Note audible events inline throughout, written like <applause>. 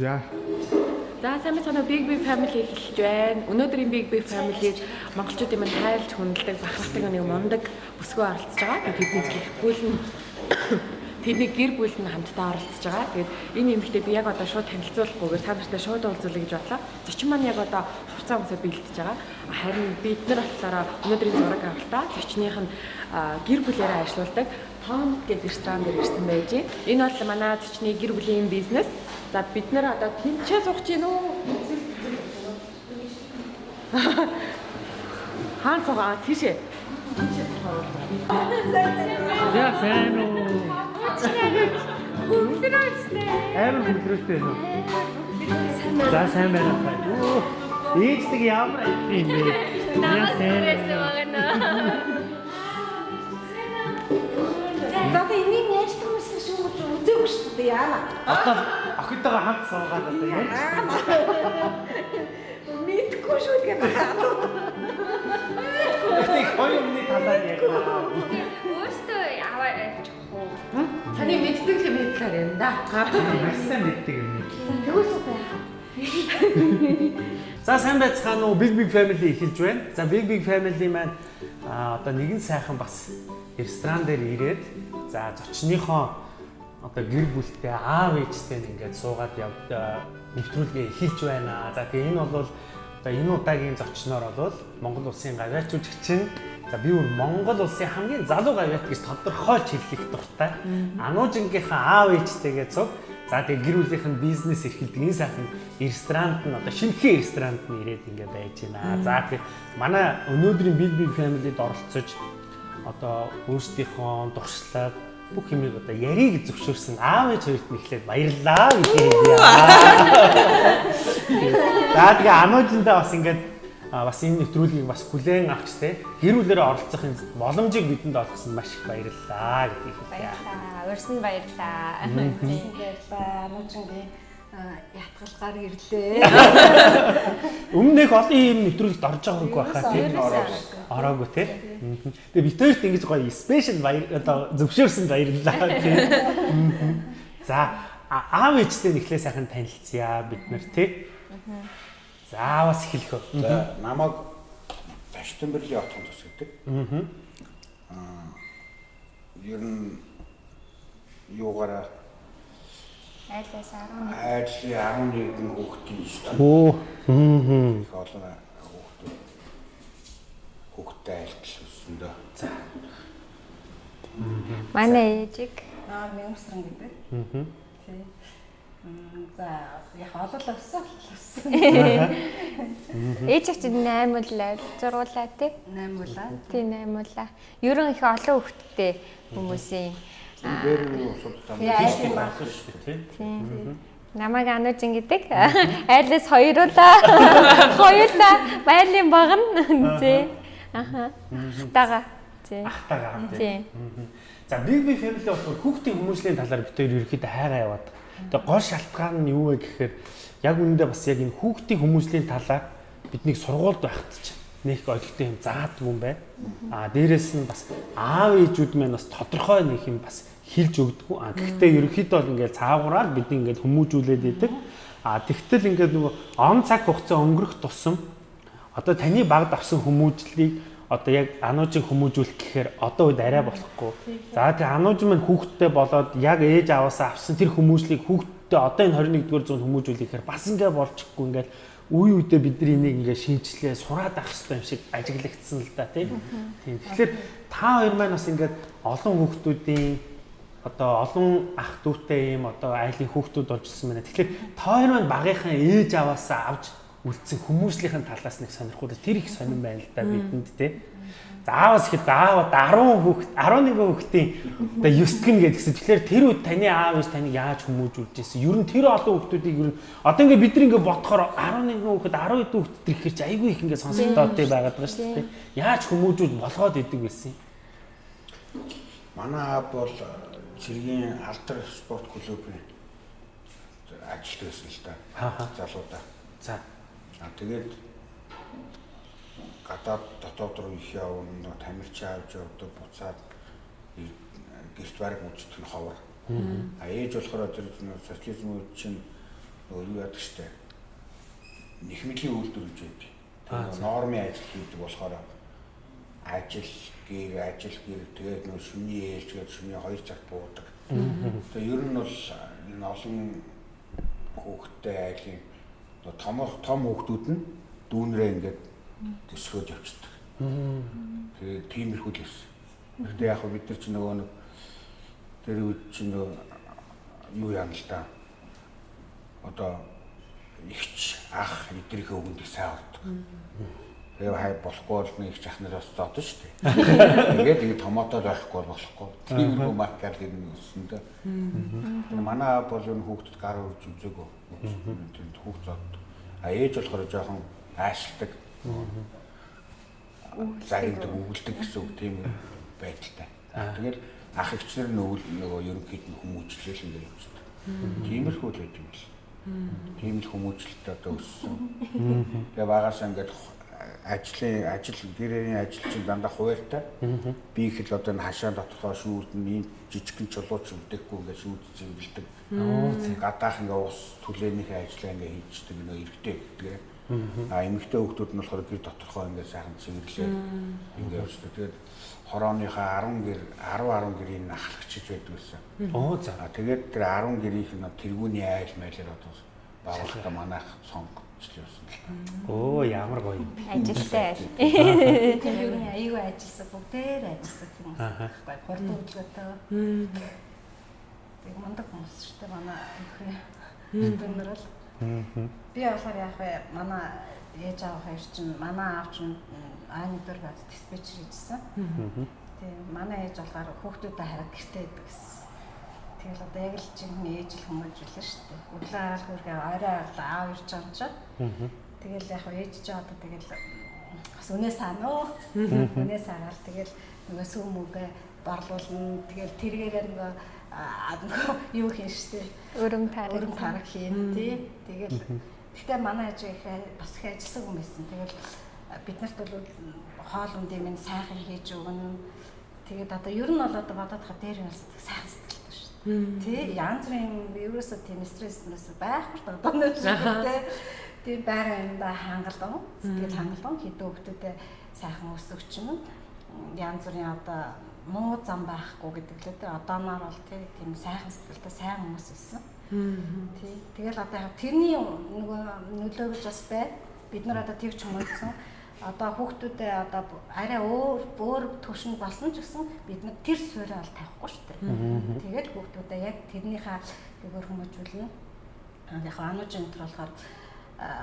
За. За сайн мэцэнэ Big Big Family эхэлж байна. Өнөөдрийн Big Big Family монголчуудын маань хайлт хүндэлдэг, бахархдаг нэг мундаг бүсгүй оролцож байгаа. Тэдний гэр бүл нь <coughs> тэдний гэр бүл нь хамтдаа оролцож байгаа. Тэгээд энэ эмэгтэй би яг одоо шууд танилцуулахгүйгээр та нартай шууд уулзуулъя гэж бодлоо. Зочин маань яг одоо хуцаа хүмүүсээ бэлдэж байгаа. Харин бид нар болохоор өнөөдрийн зураг авалтаа зочных нь гэр бүлээрээ ажилладаг Том гэдэг ресторан дээр ирсэн байж. Энэ бол манай зочны гэр бүлийн бизнес. За бид нэр одоо тэнцээ суух чинь үү? Хаан суугаа тийшээ. За сайн уу. Хүлрээстэй. Амар шүү. За сайн байна. Оо. Ээждэг ямар юм бэ? Яа сайн. <laughs> <laughs> <laughs> За одоо энийг яачлах юмсан шүү үзээгүй шүү дээ яана. Одоо охидтойгоо хамт суугаад одоо яаж? Мэдгүй шүү юм байна. Гэтэ хоёр өмнө талаар ярьнаа. Өөртөө аваа авчих уу? Таны мэддэг юм хэлээр юм да. Маш мэддэг юм. Тэгвэл байх. За сайн байцгаана уу Big Big Family эхэлж байна. За Big Big Family маань а одоо нэгэн сайхан бас ресторан дээр ирээд за зочныхоо одоо гэр бүлтэй аав ээжтэй ингээд суугаад яв нэвтрүүлгээ эхэлж байна. За тэгээ энэ бол одоо энэ удаагийн зочноор бол Монгол улсын гавьяач жүжигчин за би өөр Монгол улсын хамгийн залуу гавьяат гэж тодорхойлж хэлэх дуртай. Ануужингийнхаа аав ээжтэйгээ цуг За тэгээ гэр бүлийнх нь бизнес эрхэлдэг энэ сайхан ресторанд нь одоо шинэхэн ресторанд нь ирээд ингээд байж байна. За тэгээ манай өнөөдрийн Big Big Family-д оролцож одоо өөрсдийнхөө дуршлаг бүх юмыг одоо яриг зөвшөөрсөн аав ээж хоёрт нь эхлээд баярлалаа гэж хэлье. За тэгээ ануужиндаа бас ингээд бас энэ нэвтрүүлгийг бас хүлээн авч те гэр бүлэрээ оролцох энэ боломжийг бидэнд олгосон маш их баярлалаа гэдгийг хэлье. Баярлаа. Өрсөн баярлаа. Баярлалаа. Нуучингийн ятгалгаар ирлээ. <laughs> Өмнө их олон юм нэвтрүүлэгт орж байгаагүй байхаа тийм ороогүй те. Тэгээ бид хоёрт ингэж гоё спешиал баяр одоо зөвшөөрсөн баярлалаа тийм. За аав ээжтэй нэхлээ сайхан танилцъя бид нар тий. За бас эхлэх үү. За намайг Таштанбэрлийн отхон тус гэдэг. Аа. Ер нь юугаараа Айлаас 10. айдлын 11 хүүхдийн студ. Оо. Хм. Их олон хүүхдүүд хүүхдтэй айлтал өссөндөө. За. Манай ээжиг Аа мянгарсан гэдэг. Аа. Тий. За яг олол өссөн өссөн. <laughs> ээж чинь 8 улаа, зургуулаа тий. 8 улаа. Тий 8 улаа. Ерөн их олон хүүхэдтэй хүмүүсийн Бэр <laughs> <laughs> нь усуудтай. Яа юм ба. тий. Намайг ануужин гэдэг. Айлаас хоёруулаа. Хоёулаа байлын багна. Тий. Аха. Тага. Тий. Ахтагаа Тий. тийм. За Big Big Family болохоор хүүхдийн хүмүүжлийн талаар бид хоёр ерөөхдөө хайгаа яваад. Тэгээ гол шалтгаан нь юу вэ гэхээр яг үүндээ бас яг энэ хүүхдийн хүмүүжлийн талаар биднийг сургуульд байхад ч нэг ойлгохтой юм заадгүй юм байна. Аа дээрэс нь бас аав ээжүүд маань бас тодорхой нэг юм бас хилж өгдөггүй. Аа гэхдээ ерөөхдөө бол ингээд цаагаараа бид ингээд хүмүүжүүлээд идэг. Аа тэгтэл ингээд нөгөө он цаг хугацаа өнгөрөх тусам одоо таны багд авсан хүмүүжлийг одоо яг ануужийг хүмүүжүүлэх гэхээр одоо үед арай болохгүй. За тэгээ анууж маань хүүхдтэй болоод яг ээж аваасаа авсан тэр хүмүүжлийг хүүхдтэй одоо энэ 21-р зуунд хүмүүжүүлэхээр бас ингээ болчихгүй ингээл үе үедээ бидний энийг ингээ шинжилээ сураад авах хэрэгтэй юм шиг ажиглагдсан л да тийм. Тийм. Тэгэхээр та хоёр маань бас ингээд олон хүүхдүүдийн одоо олон ах дүүтэй юм одоо айлын хүүхдүүд болж ирсэн байна. Тэгэхээр та хоёр маань багийнхаа ээж аваасаа авч үлдсэн хүмүүжлийнхэн талаас нэг сонирхол тэр их сонирн байна л да бидэнд те. Заавас ихэд заавал 10 хүүхд 11 хүүхдийн одоо 9 гэн гэдгсэн. Тэгэхээр тэр үед таны аав ээж таныг яаж хүмүүжүүлж ирсэн? Ер нь тэр олон хүүхдүүдийг ер нь одоо ингээ бид нар ингээ бодохоор 11 хүүхэд 12 хүүхэд тэр ихэр чи айгүй их ингээ сонсогдоод байгаад байгаа шүү дээ. Яаж хүмүүжүүлж болгоод идэг байсан юм? Манай аав бол цэргийн алдар спорт клубын ажилт байсан л да. Залуудаа. За. А тэгээд гадаад дотоод руу их явна, тамирчин авч явдаг, буцаад гэрт бараг нь ховор. А ээж болохоор тэр социализм үед чинь юу яадаг штэ. Нэхмэлийн үйлдвэр гэж байдаг. Нормын ажил хийдэг болохоор ажил гэр ажил гэр тэгээд нөгөө шүний ээлж гэдэг шүний 2 цагт буудаг. Тэгээ ер нь бол энэ олон хүүхдтэй айлын том том хүүхдүүд нь дүүнрээ ингээд төсгөөд явчихдаг. Тэгээд тиймэрхүү л байсан. Гэхдээ яг бид нар ч нөгөө нэг тэр үед чи нөгөө юу яана л да. Одоо ихч ах эдрийнхээ өгөндөө сайн болдог. Тэгээ хай болохгүй бол нэг их ахнараас зодсон шүү дээ. Тэгээд ингэ томотоо байхгүй бол болохгүй. Тиймэрхүү маркер ер нь өссөн дээ. Манай бол энэ хүүхдэд гар өрж үзээгөө. Тэнд хүүхд зод. А ээж болохоор жоохон аашилдаг. Загиндаг өвөлдөг гэсэн үг тийм байдалтай. Тэгээд ах эгчнэр нь өвөл нөгөө ерөнхийд нь хүмүүжлэл ингэ явчихдаг. Тиймэрхүү л байж юм бэл. Тийм л хүмүүжлэлт одоо өссөн. Тэгээ багаас ингээд ажлын ажил гэрээний ажил чинь дандаа хуваартай. Би их л одоо энэ хашаа доторхоо шүүрдэн ийм жижигхэн чулууч өвдөхгүй ингээд шүүд зэмбэлдэг. Гадаах ингээ ус түлээнийхээ ажлаа ингээ хийждэг нөө эргэтэй гэдэг. А эмэгтэй хүмүүс нь болохоор гэр доторхоо ингээ сайхан цэвэрлээ ингээ явждаг. Тэгээд хорооныхаа 10 гэр 10 10 гэрийг нь ахлагчиж байдаг гэсэн. Оо за. Тэгээд тэр 10 гэрийнх нь тэргүүний айл майлэр одоо байгуулалтаа манайх сонгогч явсан л та. Оо ямар гоё. Ажилтай айл. Тэр юу нэг аюу ажилласан бүгдээр ажилласан хүмүүс байхгүй хурд хөдөлгөөтэй. Тэг мундаг хүмүүс шүү дээ манай. Бид нар бол би болохоор яг бай манай ээж аав хоёр чинь манай аав чинь ааны дөр баз диспетчер хийжсэн. Тэгээ манай ээж болохоор хүүхдүүдэд хараад гэртээ идэг гэсэн. Тэгэл одоо яг л чинь ээж л хүмүүжүүлээ шүү дээ. Өглөө араал хүргээ орой араал аав ирж байгаа чинь. Тэгэл яг ээж чи одоо тэгэл бас үнээ саана уу. Үнээ саагаал тэгэл нөгөө сүмүгэ борлуулна. Тэгэл тэргээр нөгөө аа нөгөө юу хийн штэ. Өрөм таар. Өрөм тарах хийн тий. Тэгэл гэхдээ манай ээж их бас их ажилласан хүн байсан. Тэгэл бид нарт бол хоол ундын минь сайхан хийж өгнө. Тэгээд одоо ер нь бол одоо бодоод хаа дээр нь сайхан сэтгэлтэй Тий янз бүрийн ерөөсөө тийм стресс нэс байхгүй. Одоо нэг шиг тий. Тийм байга юмдаа хангалуун. Сэтгэл хангалуун хэдэн хүмүүстэй сайхан өсөгч нь янз бүрийн одоо муу зам байхгүй гэдэг лээ тий. Одооноор бол тий тийм сайхан сэтгэлтэй сайн хүмүүс байсан. Тий. Тэгэл одоо яг тэрний нөгөө нөлөө гэж бас бай. Бид нар одоо тэгж хүмүүжсэн. Одоо хүүхдүүдээ одоо арай өөр өөр төвшин болсон ч гэсэн бид нар тэр суурийг бол тавихгүй шүү дээ. Тэгэл хүүхдүүдээ яг тэрнийхээ зүгээр хүмүүжүүлнэ. Яг ануужин энэ төр болохоор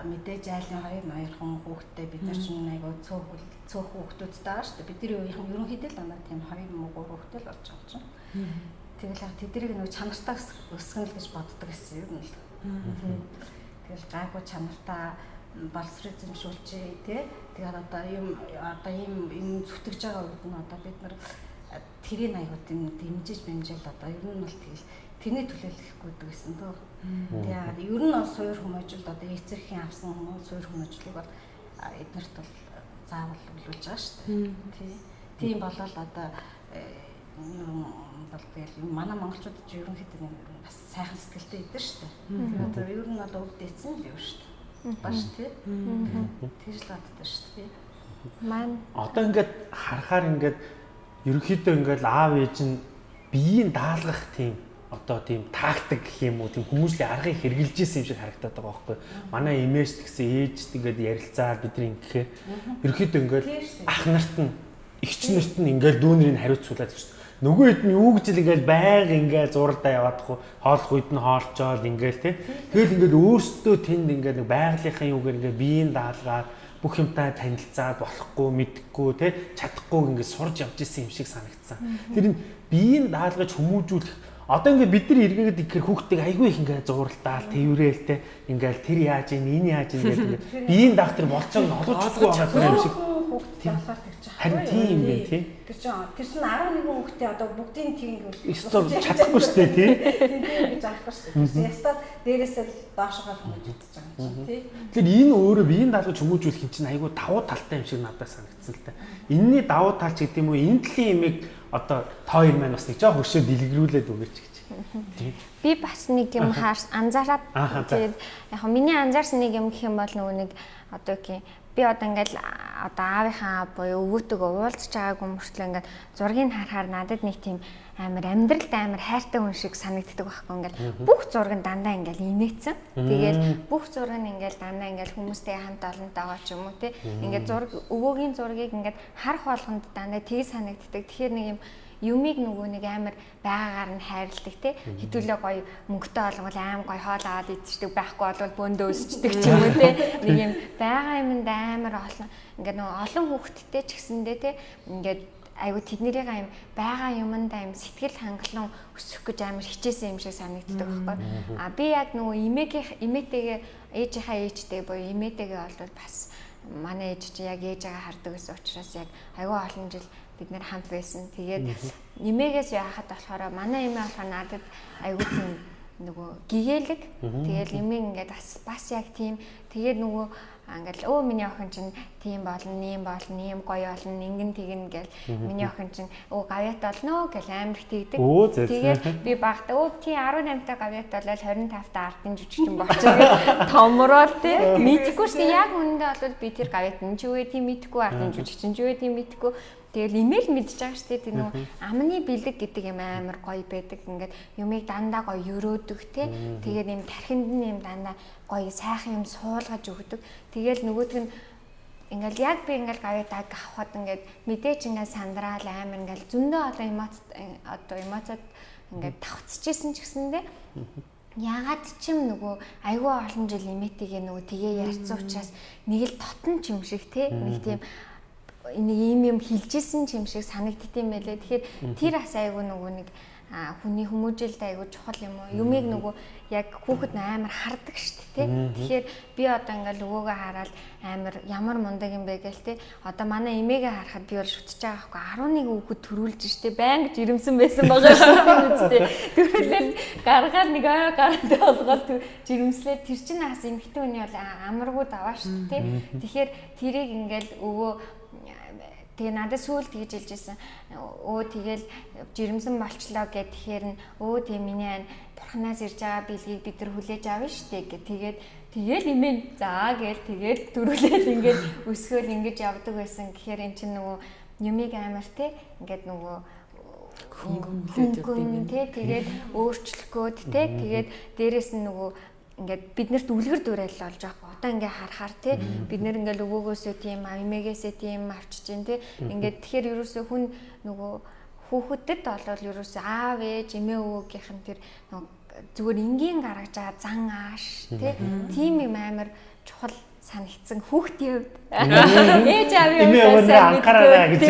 мэдээж айлын хоёр ноёрхон хүүхдтэй бид нар чинь айгу цөөхөл цөөх хүүхдүүдтэй байгаа шүү дээ. Бидний үеийнхэн ерөнхийдөө л дандаа тийм хоёр муу гур хүүхдтэй л болж байгаа чинь. Тэгэл яг тэднийг нэг чанартай өс- өсгөнө л гэж боддог гэсэн юм л. Тэгэл гайгүй чанартай боловсрол эзэмшүүлчихээ тий. Тэгээд одоо юм одоо ийм юм зүтгэж байгаа үед нь одоо бид нар а, тэрийн аягууд юм дэмжиж бэмжээл одоо ер нь бол тэгэл тэрний төлөөлөхгүй гэсэн дөө. Тэгээд ер нь бол суур хүмүүжүүлд одоо эцэрхийн авсан суур хүмүүжлийг бол эднэрт бол заавал өгүүлж байгаа шүү дээ. Тий. Тийм болол одоо э, юм бол тэгэл юм манай монголчууд ч ерөнхийдөө бас сайхан сэтгэлтэй идэв шүү дээ. Одоо ер нь бол өвд эцэн л юу шүү дээ. Баш тий. Тэгж л боддог шүү дээ. Маань Одоо ингээд харахаар ингээд ерөнхийдөө ингээд аав ээж нь биеийн даалгах тийм одоо тийм тактик гэх юм уу тийм хүмүүсийн аргыг хэрэгжилж исэн юм шиг харагдаад байгаа байхгүй манай имэж гэсэн ээжт ингээд ярилцаад бидний ингэхээр ерөнхийдөө ингээд Тийм шүү дээ. ах нарт нь эгч нарт нь ингээд дүүнэрийг хариуцуулаад гэж нөгөө хэд нь юу гэж л ингээд байг ингээд зурдаа яваадахгүй хоолох үед нь хоолцоол ингээд тий Тэгэл ингээд өөрсдөө тэнд ингээд нэг байгалийнхаа юугаар ингээд биеийн даалгаад бүх юмтай танилцаад болохгүй мэдхгүй тий чадахгүй ингээд сурж явж исэн юм шиг санагдсан. Тэр нь биеийн даалгаж хүмүүжүүлэх одоо ингээд бид нар эргээгээд ихээр хүүхдийг айгүй их ингээд зууралдаал тэрүүрээл тий ингээд тэр яаж ийн энэ яаж ийн гэдэг ингээд <laughs> биеийн даах тэр болцоог нь олгож чадахгүй байгаа юм шиг болохоор тэгж байгаа. Харин тийм юм байна тий. Тэр чинь тэр чинь 11 хүүхдээ одоо бүгдийн тийм Эсвэл чадахгүй шүү дээ тий. <laughs> Тийм гэж аахгүй шүү дээ. Ястаа дээрээсээ л доошогоо хүмүүжүүлж байгаа юм чинь тий. Тэгэхээр энэ өөрөө биеийн даалгаж хүмүүжүүлэх юм чинь айгүй давуу талтай юм шиг надад санагдсан л та. Энийний давуу тал ч гэдэг юм уу энэ талын имийг одоо та хоёр маань бас нэг жоо хөршөө дэлгэрүүлээд өгөөч гэж. Би бас нэг юм хаарс анзаараад тэгээд яг миний анзаарсан нэг юм гэх юм бол нөгөө нэг одоо гэх юм би одоо ингээл а- одоо аавынхаа буюу өвөөтэйгөө уулзч байгаагүй мөртлөө ингээд зургийг харахаар надад нэг тийм амар амьдралд амар хайртай хүн шиг санагддаг байхгүй ингээл бүх зураг нь дандаа ингээл инээцэн. Тэгэл бүх зураг нь ингээл дандаа ингээл хүмүүстэй хамт олонтойгоо ч юм уу те. Ингээд зураг өвөөгийн зургийг ингээд харах болгонд дандаа тгий санагддаг. Тэгэхээр нэг юм юмыг нөгөө нэг амар байгаагаар нь хайрладаг те. Хэдүүлээ гоё мөнгөтэй олгол аим гоё хоол аваад идчихдэг байхгүй болвол бөөндөө өсчдөг ч юм уу те. Нэг юм байгаа юмд амар олон ингээд нөгөө олон хүүхэдтэй ч гэсэндээ те. Ингээд айгу тэднэрийн аим байгаа юмдаа юм сэтгэл хангалуун өсөх гэж амар хичээсэн юм шиг санагддаг байхгүй. А би яг нөгөө имээгийн имээтэйгээ ээжийнхаа ээжтэй буюу имээтэйгээ болвол бас манай ээж чи яг ээжээгээ хардаг гэсэн учраас яг айгүй олон жил бид нэр хамт байсан. Тэгээд нэмээгээс яхад болохоор манай эмээ болохоор надад айгүй тийм нөгөө гэгээлэг. Тэгээд эмээ ингээд бас бас яг тийм тэгээд нөгөө ингээл өө миний охин чинь тийм болно, нэм болно, нэм гоё болно, ингэн тэгнэ гэл миний охин чинь өө гавьят болно гэл амар тэгдэг. Тэгээд би багтаа өө тий 18 та гавьят болол 25 та ардын жүжигчин болчихсон. Томроод тий мэдхгүй шүү. Яг үнэндээ бол би тэр гавьят нь ч үгүй тийм мэдхгүй ардын жүжигчин ч үгүй тийм мэдхгүй Тэгэл имэйл мэдчихэж байгаа шүү дээ. Тэр нөгөө амны бэлэг гэдэг юм амар гоё байдаг. Ингээд юмыг дандаа гоё өрөөдөг те. Тэгээд юм тархинд нь юм дандаа гоё сайхан юм суулгаж өгдөг. Тэгэл нөгөөдг нь ингээл яг би ингээл гавьяаг авахад ингээд мэдээч ингээд сандраал амар ингээл зөндөө одоо эмоц одоо эмоцод ингээд тавцчихсэн ч гэсэндээ Ягаад ч юм нөгөө айгүй олон жил имэтигээ нөгөө тгээ ярьсан учраас нэг л тотон ч юм шиг те нэг тийм нэг ийм юм хилжсэн юм шиг санагддсан байлээ. Тэгэхээр тэр бас айгүй нөгөө нэг хүний хүмүүжилд айгүй чухал юм уу? Юмыг нөгөө яг хүүхэд амар хардаг шүү дээ. Тэгэхээр би одоо ингээл өвөөгөө хараад амар ямар мундаг юм бэ гээл те. Одоо манай эмээгээ харахад би бол шүтж байгаа байхгүй 11 хүүхэд төрүүлж штэ байнга жирэмсэн байсан байгаа шүү дээ. Төрүүлээд гаргаад нэг аа гараад болгоод жирэмслээд тэр чинь бас эмхтэн хүний бол амаргүй даваа шүү дээ. Тэгэхээр тэрийг ингээл өвөө Тэгээ надад сүүл тэгж хэлж ирсэн. Өө тэгэл жирэмсэн болчлоо гэд тэгэхээр нь өө тэг миний ань бурхнаас ирж байгаа бэлгийг бид нар хүлээж авна штэ гэд тэгээд тэгэл имэн заа гэл тэгээд дөрүлээл ингээд өсгөөл ингэж явдаг байсан. гэхээр эн чинь нөгөө юмыг амар те ингээд нөгөө хөнгөн те тэгээд өөрчлөхгөөд те тэгээд дээрэс нь нөгөө ингээд биднэрт үлгэр дуурайл болж байгаа одоо ингээ харахаар тий бид нэр ингээл өвөөгөөсөө тийм амимээгээсээ тийм авчиж जैन тий ингээд тэгэхээр ерөөсөө хүн нөгөө хүүхэдд болвол ерөөсөө аав ээж эмээ өвөөгийнх нь тэр нөгөө зүгээр энгийн гаргаж байгаа зан ааш тий тийм юм амар чухал санагдсан хүүхдийн хувьд. Ээж аавын хувьд анхаараа гэж.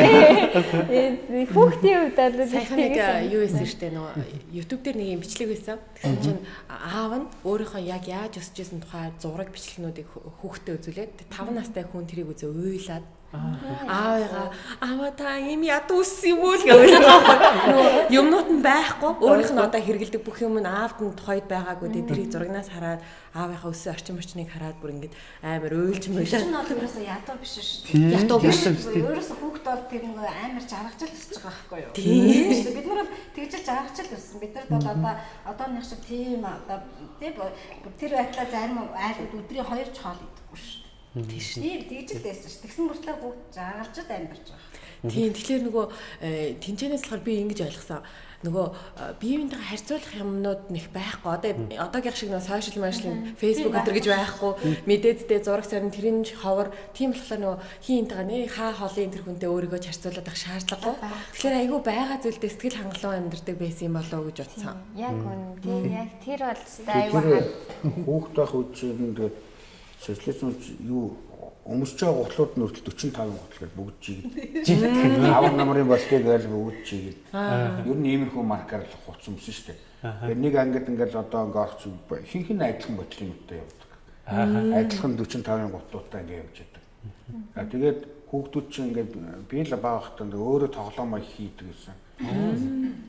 Хүүхдийн хувьд бол сайхан нэг юу байсан штэ нөгөө YouTube дээр нэг юм бичлэг байсан. Тэгсэн чинь аав нь өөрийнхөө яг яаж өсөж исэн тухай зураг бичлэгнүүдийг хүүхдэд үзүүлээд 5 настай хүн тэрийг үзээ уйлаад аавыгаа аваа та юм ядуу үссэн юм уу л гэж нөгөө юмнууд нь байхгүй өөрийнх нь одоо хэргэлдэг бүх юм нь аавд нь тухайд байгаагүй дээ тэрийг зурагнаас хараад аавынхаа өссөн орчин орчныг хараад бүр ингэж амар уйлж мөйлөө чинь бол ерөөсөө ядуу биш шүү дээ. ядуу биш Ерөөсөө хүүхд бол тэр нэг амар жаргажл өсөж байгаа байхгүй юу? Тийм шүү дээ. Бид нар бол тэгж жаргажл өссөн. Бид нарт бол одоо одооных шиг тийм одоо тийм тэр байдлаа зарим айлууд өдрийн 2 ч хоол идэхгүй шүү дээ. Тийш. Тийм тэгж л байсан ш. Тэгсэн мөртлөө бүгд жаргалж амьдарч байгаа. Тийм тэгэхээр нөгөө тэнцэнээс болохоор би ингэж ойлгосон. Нөгөө биеийнхээ харьцуулах юмнууд нэх байхгүй. Одоо одоогийн шиг нөгөө сошиал машин фейсбુક өдр гэж байхгүй. Мэдээдтэй зураг сарын тэрийн ховор тийм болохоор нөгөө хиинтэйгээ нэ хаа холын тэр хүнтэй өөрийгөө харьцуулаад ах шаардлагагүй. Тэгэхээр айгүй байгаа зүйлдээ сэтгэл хангалуун амьдардаг байсан юм болоо гэж бодсон. Яг үн тийм яг тэр бол айгүй хүүхд байх үеийн тэгээд социализм юу өмсөж байгаа гутлууд нь хүртэл 45 гутал гэж бүгд жигэд. Авар намрын болтыг гэж бүгд жигэд. Ер нь иймэрхүү маркаар л хуц өмсөн шүү дээ. Тэгээ нэг ангид ингээл одоо ингээ орч хинх нь адилхан бодлын үедээ явдаг. Адилхан 45-ын гутлуудаа ингээ явж байдаг. А тэгээд хүүхдүүд чинь ингээд би л бага хатанд өөрөө тоглоомоо хийдэг гэсэн.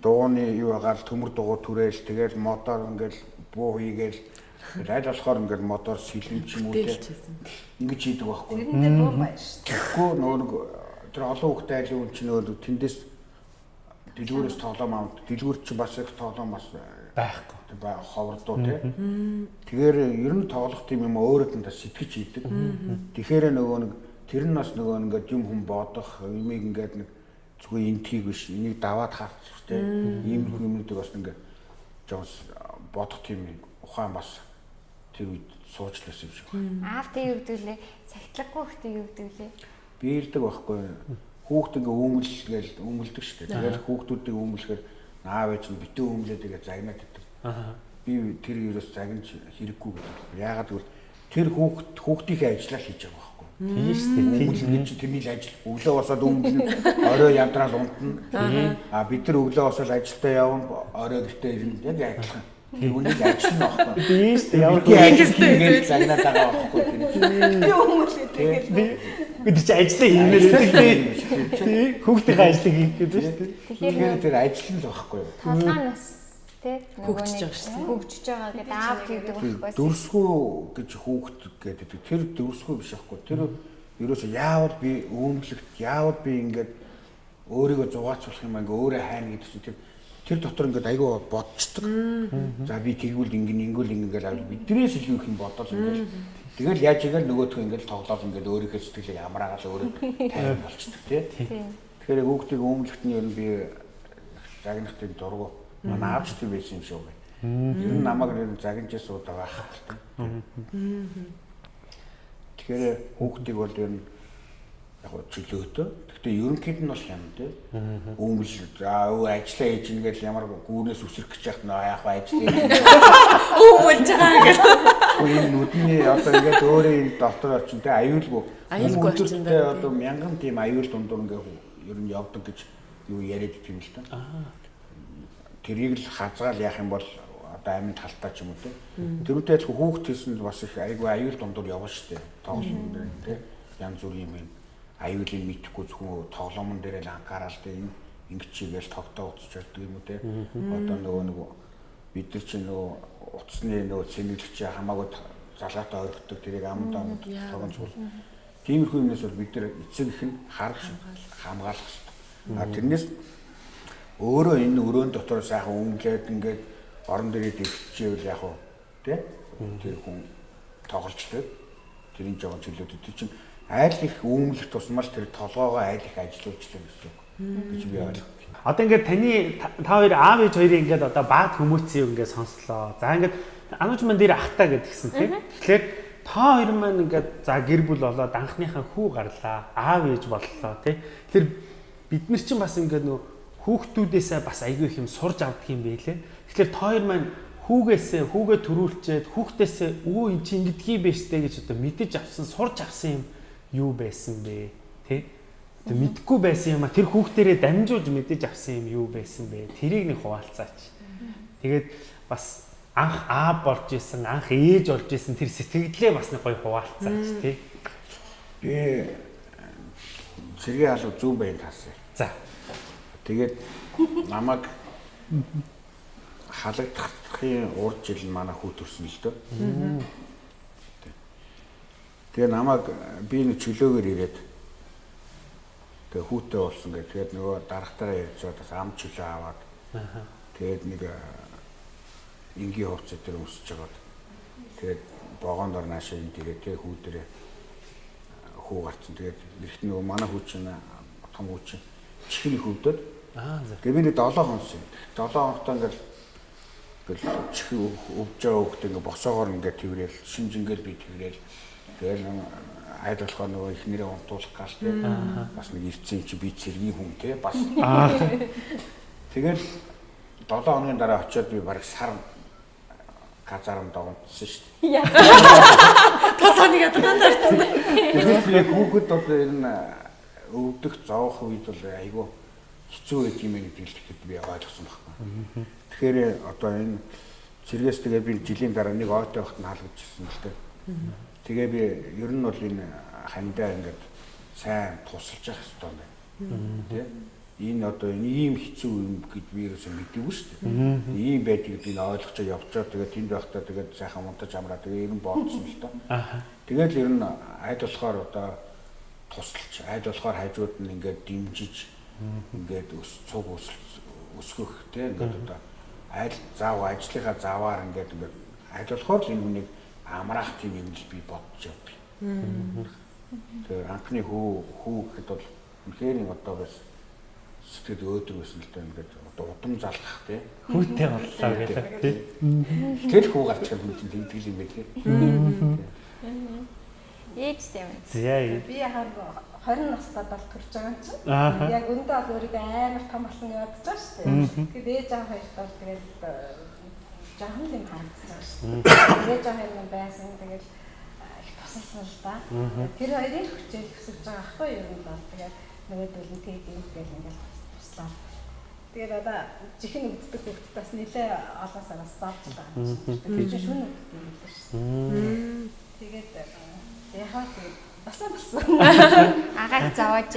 Дууны юу агаал төмөр дугуй түрээл тэгэл мотор ингээл буу хийгээл Айл болохоор ингээд модоор сэлэн ч юм уу те. Ингэж хийдэг байхгүй. Тэрэндээ дуу байна шүү. Тэгэхгүй нөгөө нэг тэр олон хүүхдээ айлын үн чинь нөгөө тэндээс дэлгүүрээс тоглоом аваад дэлгүүр чинь бас их тоглоом бас байхгүй. ба ховрдуу тий. Тэгэхээр ер нь тоглох тийм юм өөрөд нь сэтгэж хийдэг. Тэгэхээр нөгөө нэг тэр нь бас нөгөө ингээд юм хүн бодох, юмыг ингээд нэг зүгээр энтхийг биш, энийг даваад харчих тий. Ийм юмнуудыг бас ингээд жоос бодох тийм ухаан бас тэр үед сууж лээс юм шиг. Аавтай юу гэдэг лээ? Сахитлахгүй хөтэй юу гэдэг лээ? Биэлдэг байхгүй. Хүүхд ингээ үүмэл гээл үүмэлдэг шүү дээ. Тэгээд хүүхдүүдийг үүмэлэхээр аав ээж нь битүү үүмлээд тэгээ загнаад. Аа. Би тэр ерөөс загнаж хэрэггүй гэдэг. Яагаад гэвэл тэр хүүхд хүүхдийнхээ ажлаа хийж байгаа байхгүй. Тийм шүү дээ. Үүмэл чинь тэрний л ажил. Өглөө босоод үүмэлнэ. Орой ядраал унтна. А бид нар өглөө босоод ажилдаа явна. Орой гэртээ ирнэ. Яг адилхан. Тэр үнийг ажил байхгүй. Тийм шүү дээ. Ямар Би ингээд загнаад байгаа байхгүй. Би хүмүүст тэгээд би бид чи ажиллаа хиймээр байдаг тий. Хүүхдийн ажлыг хийх гэдэг шүү дээ. Тэгэхээр тэр ажил нь л байхгүй. Толгоонос тий Хөгжиж байгаа шүү дээ. хөгжиж байгаа гэдэг аав гэдэг байхгүй. Дөрсгүй гэж хүүхд гэдэг. Тэр дөрсгүй биш байхгүй. Тэр ерөөсөө яавал би өөмлөгт яавал би ингээд өөрийгөө зугаацуулах юм ингээ өөрөө хайна гэдэг чинь тэр тэр дотор ингээд айгүй бодцдог. За би тэгвэл ингэн ингэвэл ингээл авал биднээс илүү их юм бодоод ингээл тэгэл яаж игээл нөгөөдхөө ингээл тоглоод ингээл өөрийнхөө сэтгэлийг амраагаал өөрөө тайван болчдөг тий. Тэгэхээр хүүхдийг өөмлөгт нь ер нь би загнахтын дургу манай аавч тийм байсан юм шиг байна. Ер нь намайг нэр загинж суудаг байх хэрэгтэй. Тэгэхээр хүүхдийг бол ер нь яг чөлөөтэй. Гэхдээ ерөнхийд нь бол хям тий. Өмөл за өө ажиллаа хийж ингээл ямар гүүрнээс үсрэх гэж яхад нөө яг ажиллаа. Өвөлж байгаа гэх. Энэ нүдний одоо ингээд өөрөө энэ доктор очин тий аюулгүй. Аюулгүй Өдөртөө байна, одоо мянган тийм аюул дундуур ингээд ер нь явдаг гэж юу яриад идэв юм л та. Тэрийг л хазгаал яах юм бол одоо амин талтаа ч юм уу тий. Тэрүүтэй адилхан хүүхд хэлсэн бас их айгүй аюул дундуур явна шүү дээ. Тоглоом дээр тий. Янз бүрийн юм аюулыг мэдхгүй зөвхөн тоглоомн дээр л анхаарал энэ ингэж чигээл тогтоо уцч байдаг юм уу тий. Одоо нөгөө нэг бид нар чинь нөгөө утасны нөгөө цэнэглэгч хамаагүй залгаатай орхидог тэрийг амд амд тогон цуул. Тиймэрхүү юмнаас бол бид нар эцэг их нь харж хамгаалах. хэрэгтэй. А тэрнээс өөрөө энэ өрөөнд дотор сайхан өнгөлээд ингээд орон дээрээ дэвччихвэл яг уу тий тэр хүн тоглолцдог тэрийн жоохон чөлөөд тэр чинь айл их үүмлэх тусмал тэр толгоогоо айл их ажилуулчихлаа гэсэн үг гэж би ойлгох. Одоо ингээд таны та хоёр аав ээж хоёрын ингээд одоо баад хүмүүцийн үг ингээд сонслоо. За ингээд анууч ман дээр ахтаа гэдгсэн тийм. Тэгэхээр та хоёр маань ингээд за гэр бүл болоод анхныхаа хүү гарлаа. Аав ээж боллоо тийм. Тэгэхээр бид нар чинь бас ингээд нөө хүүхдүүдээсээ бас айгүй их юм сурж авдаг юм байлээ. Тэгэхээр та хоёр маань хүүгээсээ хүүгээ төрүүлчээд хүүхдээсээ өө эн чи ингэдгий байштэй гэж одоо мэдэж авсан сурж авсан юм юу байсан бэ? Тэ? Тэг мэдгүй байсан юм а тэр хүүхдэрээ дамжуулж мэдэж авсан юм юу байсан бэ? Тэрийг нэг хуваалцаач. Тэгээд бас анх аа болж исэн, анх ээж болж исэн тэр сэтгэлдээ бас нэг гоё хуваалцаач тий. Би цэргийн алуу зүүн байнд хасаа. За. Тэгээд намайг халагдахын урд жил манай хүү төрсөн л дөө. Тэгээ намайг би нэг чөлөөгөр ирээд тэгээ хүүтэй болсон гэх. Тэгээд нөгөө дарагтаараа ярьж байгаа бас ам чөлөө аваад тэгээд нэг энгийн хувцас дээр өсөж жагаад тэгээд богоон дор наашаа энэ тэгээд тэгээ хүү дээрээ хүү гарцсан. Тэгээд эрт нөгөө манай хүү чинь том хүү чинь чихний хөвдөд Аа за. Тэгээ би нэг 7 хонос юм. 7 хоногтой ингээл ингээл чих өвж байгаа хөлт ингээ босоогоор ингээ тэрэл шинжингээл би тэрэл тэгэл айд болохоор нөгөө их нэрээ унтуулах гал тий бас нэг ирцэн чи би цэргийн хүн тий бас тэгэл 7 хоногийн дараа очиод би бараг сар казарм догонцсон шүү дээ. Толгойг ядгаан дарсан. Тэгэхээр би хүүхэд бол энэ өвдөх зоох үед бол айгүй хэцүү байдаг юм гэдэг л би ойлгосон байхгүй. Тэгэхээр одоо энэ цэргээс тэгээ би жилийн дараа нэг ойтой байхад нь халагдчихсан л дээ. Тэгээ би ер нь бол энэ хандаа ингээд сайн тусалж явах хэрэгтэй байна. Тэ? Энэ одоо энэ ийм хэцүү юм гэж би ерөөсөө мэдээгүй шүү дээ. Ийм байдгийг би ойлгож явчаа тэгээ тэнд байхдаа тэгээд сайхан унтаж амраа тэгээ ер нь бодсон л доо. Тэгээд ер нь айд болохоор одоо тусалж айд болохоор хажууд нь ингээд дэмжиж ингээд өс цуг өсгөх те ингээд одоо аль зав ажлынхаа заваар ингээд ингээд ажиллахаар л энэ хүнийг амраах тийм юм л би бодож явдаг. Тэгэхээр анхны хүү хүү гэхэд бол үнэхээр одоо бас сэтгэл өөдрөг байсан л да ингээд одоо удам залгах тий. Хүүтэй боллоо гэдэг тий. Тэр хүү гарч ирэх хүн чинь тэгдэг юм байлээ. Ээжтэй юм. За Би яг 20 настай бол төрж байгаа юм чинь. Яг өндөө бол өөрийгөө амар том болсон гэж бодож байгаа шүү дээ. Тэгээд ээж аав хоёрт бол тэгээд л юм харагдсан шүү дээ. Ээж аав хоёр байсан тэгээд их тусалсан л да. Тэр хоёрын хүчээр өсөж байгаа ахгүй юу юм бол тэгээд нөгөөдөл нь тэгээд юм гээл ингээл туслаа. Тэгээд одоо жихэн өвддөг хөвгт бас нэлээ олон сараас зааж байгаа юм. Тэр чинь шүн өвддөг юм л шүү дээ. Тэгээд яхаа тэгээд басан болсон. <laughs> Агаах заваач.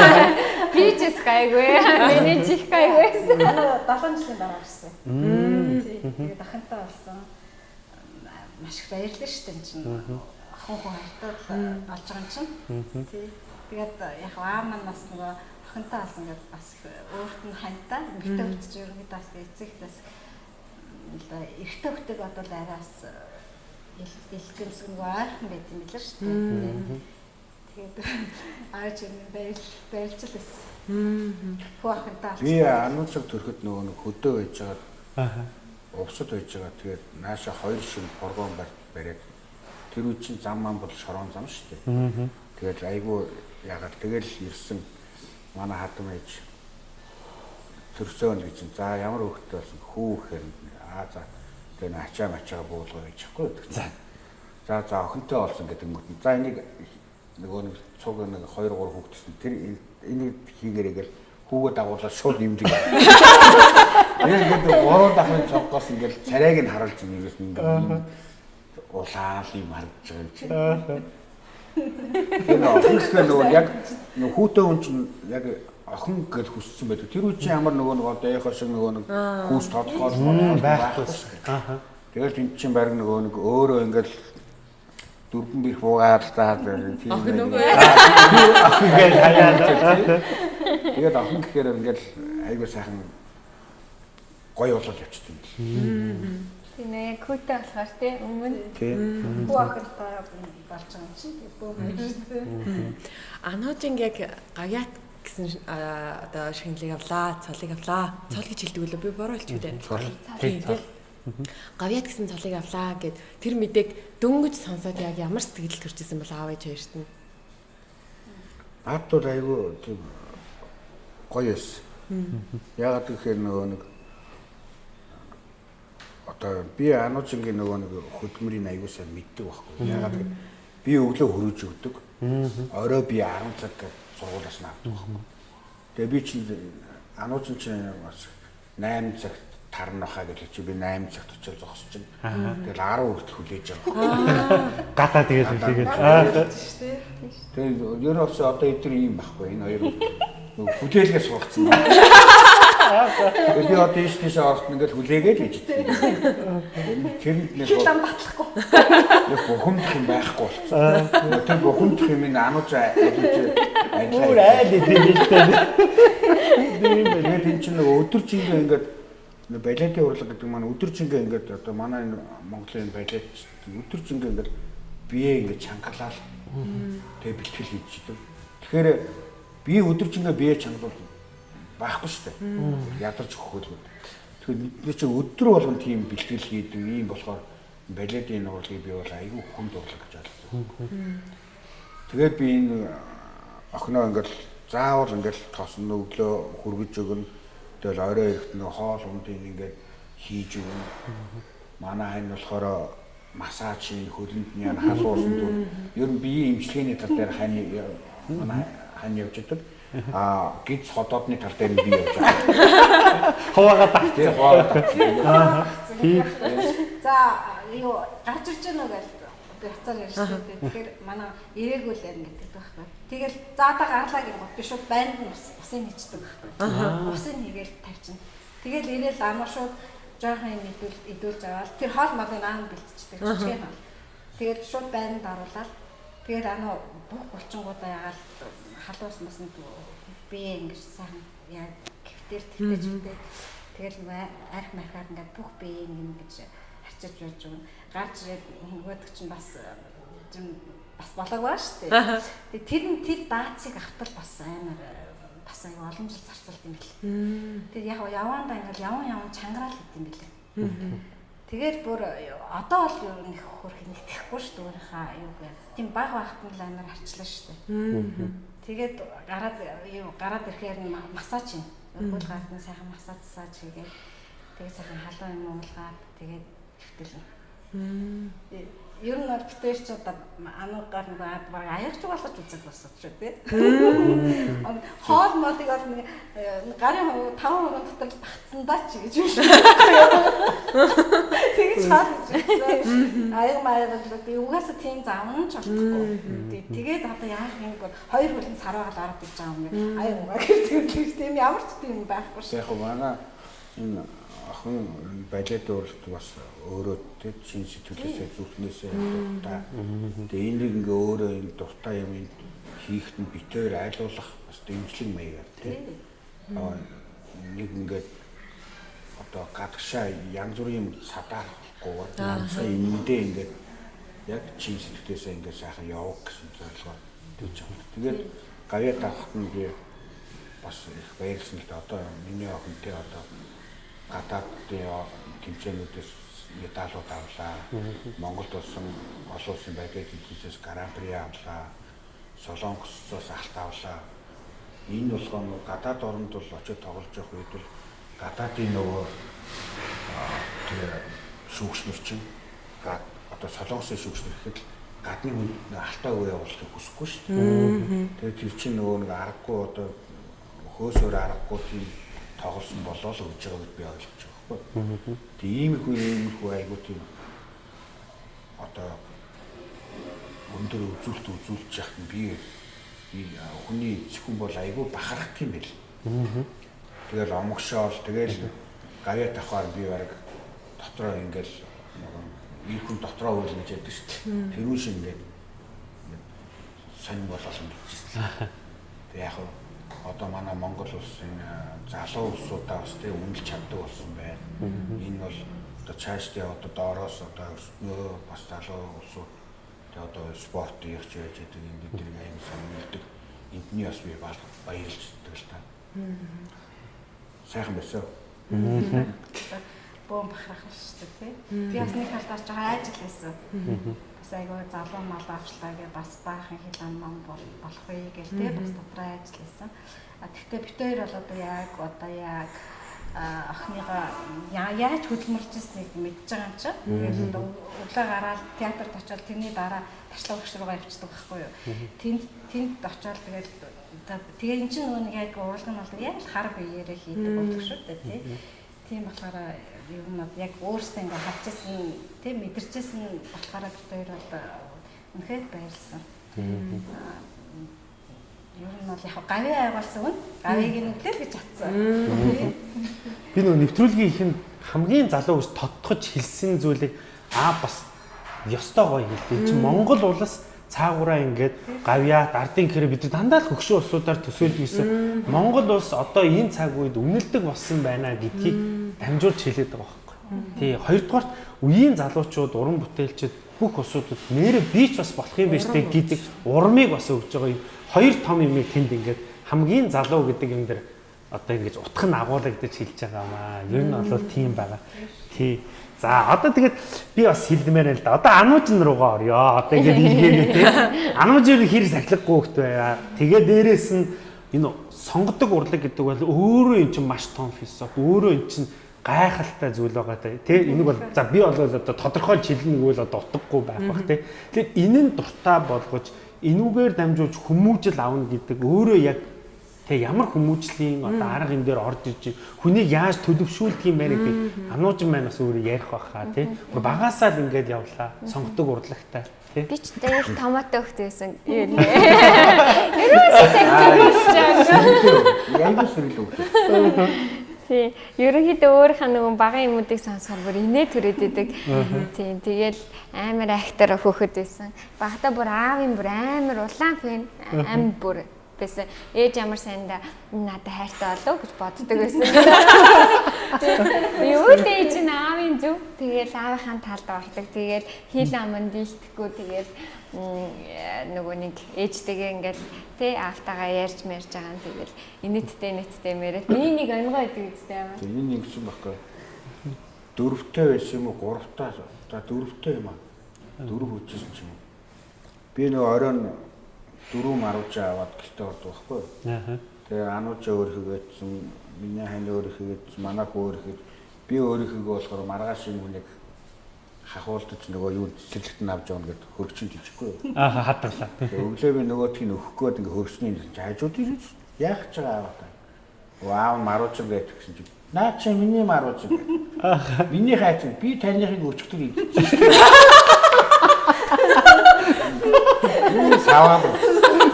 <laughs> Би ч скайгүй. Миний чих гайгүйсэн. Манай 7 жилийн дараа ирсэн. Тэгээд ахынтаа болсон. Маш их баярлалаа шүү дээ энэ чинь. Охин хүн хартаад болж байгаа юм чинь. Тэгээд яг аа маань бас нөгөө охинтаа болсон гэдэг бас их өөрт нь хантай. Гэртээ үлдэж ерөнхийдөө бас эцэг бас эртөө хөтөг бодвол араас илтгэмс нөгөө ойрхон байт юм билээ шүү дээ. Тэгээд аач юм баял баялжл байсан. Хөө ахынтаа. Би ануучаг төрөхөд нөгөө хөдөө байж байгаа Аа. Увсад байж байгаа. Тэгээд нааша хоёр шин боргон бариад тэр үе чинь зам маань бол шорон зам шүү дээ. Тэгээд айгүй ягаад тэгэл ирсэн манай хадам ээж төрсөн гэж за ямар хөвгтэй болсон хүү гэхээр аа за тэгээ н ачаа мачаа буулгаа гэж хэвгүй. За за за охинтой болсон гэдэг юм. За энийг нөгөө нэг цуг нэг 2 3 хүүхдсэн тэр энийг хийгээрэй гэл хүүгээ дагуулаад шууд нэмдэг. Тэгээд ингээд гурван дахин цоггоос ингээд царайг нь харуулж нэгээс ингээд улаал юм харагдаж байгаа юм чинь. Тэр охин гэхээ нөгөө яг нөгөө хүүтэй хүн чинь яг охин гэж хүссэн байдаг. Тэр үе чинь ямар нөгөө нөгөө даяхаа шиг нөгөө нэг хүүс тодгоол байхгүй. Аа. Тэгэл энэ чинь баг нөгөө нэг өөрөө ингээл дөрвөн бих буугаад заа тийм Охин нэг- үгүй. Ингээл хаяад. Тэгээд охин гэхээр ингээл айгуу сайхан гоё болол явчихдаг юм. Тийм ээ, күүтэй болохоор тий өмнө Тийм. Хүү ахынтаа болж байгаа юм чинь. Тэгээд бөө баярлалаа. Ануужинг яг гавьяат гэсэн одоо шинэлэг авлаа, цолыг авлаа. Цол гэж хэлдэг үлээ би буруу хэлчих үү? Цол. Тийм тийм. Гавьяат гэсэн цолыг авлаа гэд тэр мэдээг дөнгөж сонсоод яг ямар сэтгэл төрчихсэн бол аав ээж хоёрт нь. Наад бол айгуу тийм гоё эс. Ягаад гэхээр нөгөө нэг одоо би ануучингийн нөгөө нэг хөдөлмөрийн айгуу сайн мэддэг байхгүй. Ягаад гэхээр би өглөө хөрөж өгдөг. Орой би 10 цаг сургуулиас нь авдаг байхгүй. Тэгээ би чинь ануучин чинь бас 8 цагт тарна хаа гэж чи би 8 цагт очиж зогсож байна. Тэгэл 10 хүртэл хүлээж байгаа. Гадаа тэгээд тэгээд. Аа. Тэгээ ер нь бас одоо эдгээр юм байхгүй энэ хоёр нөгөө хүлээлгээс сургацсан байна. Би одоо ийш тийш оролт ингээд хүлээгээд л ижид. Тэрэнд нэг Хил ам батлахгүй. нэг бухимдах юм байхгүй болсон. Тэр бухимдах юм ин анууч ажиллаж Өөр ажиллаа. айл идэвхтэй. Тэгээд энэ чинь нөгөө өдөр жингээ ингээд нэг балетын урлаг гэдэг маань өдөр жингээ ингээд одоо манай энэ Монголын балет өдөр жингээ ингээд бие ингээд чангалаад тэгээ бэлтгэл хийж идэв. Тэгэхээр би өдөр жингээ бие чангалуул байхгүй шүү дээ. Ядарч өгөхөл. Тэгэхээр бид чинь өдөр болгон тийм бэлтгэл хийдэг юм болохоор балетын урлагийг би бол айгүй хүнд урлаг гэж ойлгосон. Тэгээд би энэ охиноо ингээл заавал ингээл тосно өглөө хүргэж өгнө. Тэгэл орой ирэхэд нэг хоол ундын ингээд хийж өгнө. Манай хань болохоор массаж хийн хөлөнд нь халуусан дүү. Ер нь биеийн имчилгээний тал дээр хань манай хань явж идэг. Аа гиз ходоодны тал дээр нь би явж байгаа. Хуваагаа тах. Тэр хоол. За юу гарч ирж байна уу гэж би хацаар ярьсан. Тэгэхээр манай ирээгүүл ярина гэдэг байхгүй. Тэгэл заадаа гарлаа гэх би шууд байнд нь ус усын хийчдэг байхгүй. Усын хийгээл тавьчихна. Тэгэл ирээл ама шууд жоохон юм идүүл идүүлж аваад тэр хоол малын аан бэлтчихдэг хоол. Тэгээд шууд байнд оруулаад тэгэл ана бүх булчингуудаа ягаал халуус маснд бие ингэж сайхан яа гэвтэр тэгтэж үтэй. Тэгэл арх мархаар ингээд бүх биеийг юм гэж харчиж байж өгнө. Гарч ирээд нөгөөдөг чинь бас юм бас болоог байна шүү дээ. <laughs> Тэгээ тэр нь тэр даацыг автал бас амар бас аяа олон жил зарцуулт юм бэл. Тэгээд яг яваандаа ингээл яван яван чангараал гэт юм бэлээ. Тэгээд бүр одоо бол юу нэг хөрх нэг тэхгүй шүү дээ өөрийнхөө юу гэ. Тийм баг багт нь амар арчлаа шүү дээ. Тэгээд гараад юу гараад ирэхээр массаж юм. Хөл гарт нь сайхан массаж сааж хийгээд тэгээд сайхан халуун юм уулгаад тэгээд хөвтөл ер нь бол битээр ч одоо ануугаар нэг баг аягч болгож үзэх болсон ч тий. Хоол модыг бол нэг гарын 5% дотор багцсандаа ч гэж шиг. Тэгэж хаад гэж. Аяг маяг бол угаасаа тийм завн ч болохгүй. Тэгээд одоо яах юм бол хоёр хөлн сарваад ороод иж байгаа юм гээд аяг угаа гэж тийм ямар ч тийм байхгүй шүү. Яг манай энэ охин балет өөрөлт бас өөрөө тэг шин сэтгэлээсээ зүрхнээсээ дуртай. Тэгээ энийг ингээ өөрөө энэ дуртай юм хийхэд нь битээр айлуулах бас дэмжлэг маягаар тий. Аа нэг ингээд одоо гадагшаа янз бүрийн садаахгүй ганцхан эндээ ингээд яг чин сэтгэлээсээ ингээд сайхан явах гэсэн зорилгоо тэгж байгаа. Тэгээд гавьяа тавхад нь би бас их баярсан л да одоо миний охинтой одоо гадаадын тэмцээнүүдээс медалууд авлаа. Монголд болсон олон улсын байдлын тэмцээс гран-при авлаа. Солонгосоос алт авлаа. Энэ болгоо гадаад оронд бол очиж тоглож явах үед бол гадаадын нөгөө тэр шүүгчнэр чинь гад одоо солонгосын шүүгчнэр гэхэд гадны хүнд алтаа үе явуулахыг хүсэхгүй шүү дээ. Тэгээд тэр чинь нөгөө нэг аргагүй одоо хөөсөөр аргагүй тийм тоглосон болоо л өгж байгааг би ойлгож байгаа байхгүй. Тэг иймэрхүү иймэрхүү айгуу тийм одоо өндөр үзүүлэлт үзүүлж яхад нь би хүний эцхэн бол айгүй бахарх юм бэл. Тэгэл омгшоол тэгэл гавья тавхаар би баг дотроо ингээл ир хүн дотроо үйл гэж яддаг шүү дээ. Тэрүүн шиг ингээд сонь болол ингэж. <laughs> Тэг яг одоо манай Монгол улсын залуу улсуудаа бас тэг үнэлж чаддаг болсон байна. Энэ бол одоо цаашдаа одоо доороос одоо өснөө бас залуу улсууд тэг одоо спорт хийх байж байгаа энэ бидний аян сонирхдаг. Эндний бас би баярлж байдаг л та. Сайхан байсан. Бөм бахарх шүү дээ тий. Би бас нэг талдаа жоо ажил хийсэн айгүй залуу мал авчлаа гэ бас баахан хил ам ам болох вэ гэл те бас дотроо ажил хийсэн. А тэгтээ битээр бол одоо яг одоо яг охиныгоо яаж хөдөлмөрлж ирснийг мэдж байгаа юм чинь. Тэгээд одоо өглөө гараад театрт очиод тэрний дараа ташлаг багш руугаа явчихдаг байхгүй юу. Тэнд тэнд очиод тэгээд тэгээ эн чинь нөгөө нэг яг уралган бол яг хар биеэрээ хийдэг болдог шүү дээ тий. Тийм болохоор нь яг өөрсдөө ингээ харчихсан тийм мэдэрчсэн болохоор бид хоёр бол үнэхээр баярлсан. Ер нь бол яг гавь айгуулсан үн гавийг нүглээ гэж атсан. Би нөгөө нэвтрүүлгийн ихэнд хамгийн залуу ус тодтогч хэлсэн зүйлийг аа бас ёстой гоё хэлдэг. Чи Монгол улс цаагаараа ингээд гавья ардын хэрэг бид дандаа л хөгшин улсуудаар төсөөлж ирсэн. Монгол улс одоо энэ цаг үед үнэлдэг болсон байна гэдгийг дамжуулж хэлээд байгаа байхгүй. Тий, хоёрдугаар үеийн залуучууд уран бүтээлчид бүх улсуудад нэрэ би ч бас болох юм биш тэг гэдэг урмыг бас өгж байгаа юм. Хоёр том юмыг тэнд ингээд хамгийн залуу гэдэг юм дээр одоо ингэж утх нь агуулгадаж хэлж байгаа маа. Ер нь бол тийм байгаа. Тий. За одоо тэгээд би бас хэлдмээр л да. Одоо ануужин руугаа орё. Одоо ингэж илгээгээ тий. Ануужин хэр сахилгагүй хөхт байга. Тэгээд дээрэс нь энэ сонгодог урлаг гэдэг бол өөрөө эн чинь маш том философи. Өөрөө эн чинь гайхалтай зүйл байгаа тий. Энийг бол за би бол одоо тодорхойлж хэлнэ гэвэл одоо утгагүй байх бах тий. Тэгэхээр энэ нь дуртай болгож энүүгээр дамжуулж хүмүүжил авна гэдэг өөрөө яг Тэгээ ямар хүмүүжлийн одоо арга энэ дээр орж иж хүнийг яаж төлөвшүүлдэг юм бэ гэдэг ануужин маань бас өөрөө ярих байхаа тий. Багасаа л ингээд явлаа. Сонгодог урлагтай. Би ч яг томоотой хөхт байсан. <laughs> Юу нэ. Ерөөсөө сайн Янгуу сэрэл өгдөө. Тий. Ерөнхийдөө өөрийнхөө нөгөө багын юмуудыг сонсохоор бүр инээ төрөөд идэг. Тий. Тэгэл амар актер хөхөд байсан. Багтаа бүр аавын бүр амар улаан фэн амар бүр байсан. Ээж ямар сайндаа надад хайртай болов гэж боддог байсан. Юу дээж нь аавын зөв. Тэгэл аавынхаа талд ордог. Тэгэл хил аманд дийлдэхгүй тэгэл нөгөө нэг ээжтэйгээ ингээл тий аавтайгаа ярьж мэрж байгаа нь тэгэл инэттэй инэттэй мэрэт миний нэг өнгөө идэг үстэй юм. Тэгээ энэ ингэсэн байхгүй. Дөрөвтэй байсан юм уу? Гуравтай. За дөрөвтэй юм аа. Дөрөв хүчсэн юм. Би нөгөө оройн дөрөв марууж аваад гэртээ ордог байхгүй. Аа. Тэгээ ануучаа өөр хийгээдсэн, миний хань өөр хийгээдсэн, манай хүү өөр хийгээд би өөр хийгээ болохоор маргааш юм хүнийг хахуулдаж нөгөө юу цэцэрлэгт нь авч явна гэд хөрчин тийчихгүй юу. Аа хадгалаа. Өглөө би нөгөөдгийг нөхөх гээд ингээ хөрчний хажууд ирээд яах ч байгаа аваа та. Вау марууч ингээд гэсэн чи наа чи миний марууч ингээд. Миний хайч би таныхыг өчгдөг юм. <laughs> Энэ саваа.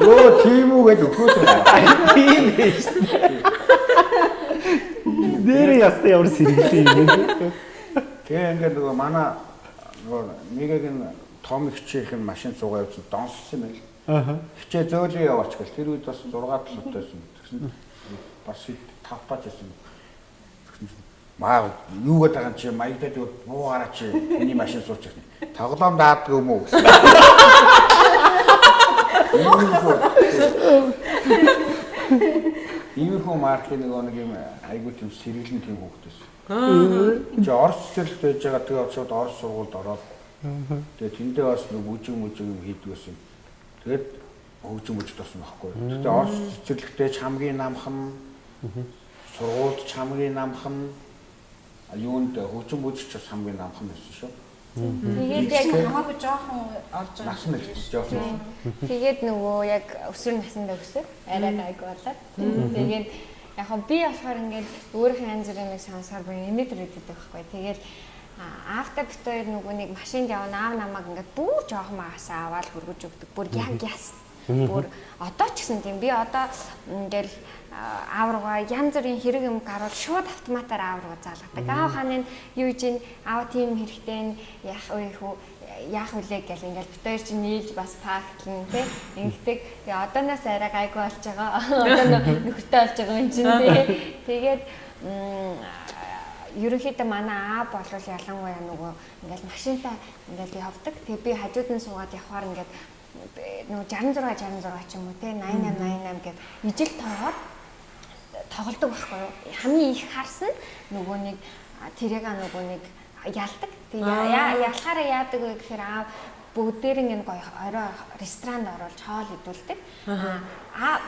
Йоо тийм үү гэж өгөөд байна. Тийм ээ. Нэр ястаа ямар сэргэлээ юм. Тэгээ ингээд нөгөө манай нөгөө нэгийг нь том хичээх нь машин цугаа явуулсан донссон юм байл. Аа. Хичээ зөөлөө яваач гэл тэр үед бас 6 7 байсан. Тэгсэн бас 5 таач байсан. Маа юу гэдэг юм чи маягдад буугаараа чи миний машин суучих. Тоглоом даадг юм уу. Иймэрхүү маркийн нөгөө нэг юм айгуу тийм сэргэлэн тийм хүүхдээс. Чи Орос цэцэрлэгт байж байгаа тэгээ шууд Орос сургуульд ороод тэгээ тэндээ бас нэг бүжиг мүжиг юм хийдэг байсан. Тэгээд хөгжим мөжд болсон байхгүй. Тэгээ Орос цэцэрлэгтээ ч хамгийн намхан сургуульд ч хамгийн намхан юунд хөгжим мөжч бас хамгийн намхан байсан шүү. Тэгээд яг хамаагүй жоохон орж байгаа. Нас нь л жоохон. Тэгээд нөгөө яг өсвөр насндаа өсөв. Арай гайг болоод. Тэгээд яг хөө би болохоор ингээд өөрийнхөө янз бүрийн нэг сонсоор би имитер өгдөг байхгүй. Тэгээд аавтаа бит хоёр нөгөө нэг машинд явна аав намайг ингээд бүр жоохон магасаа аваад хөргөж өгдөг. Бүр яг яс. Бүр одоо ч гэсэн тийм би одоо ингээл аав руугаа янз бүрийн хэрэг юм гарвал шууд автоматар аав руу заалгадаг. Аав хааны юу чинь аав тийм хэрэгтэй яах вэ хүү яах вүлээ гэл ингээл бид хоёр чинь нийлж бас пактлан тий ингэдэг. Тэгээ одооноос арай гайгүй болж байгаа. <laughs> Одоо нөхөртэй болж байгаа юм чинь тий. Тэгээд ерөнхийдөө манай аа болвол ялангуяа нөгөө ингээл машинтаа ингээл явдаг. Тэгээ би хажууд нь суугаад явхаар ингээд нөгөө 66 66 ч юм уу тий 88 88 гэд ижил тоогоор тоглодог байхгүй юу? Хамгийн их харсан нөгөө нэг тэрэг нөгөө нэг ялдаг. Тэгээ ялахаараа яадаг вэ гэхээр аав бүгдээрэн энэ гоё орой ресторанд оруулж хоол идүүлдэг. Аа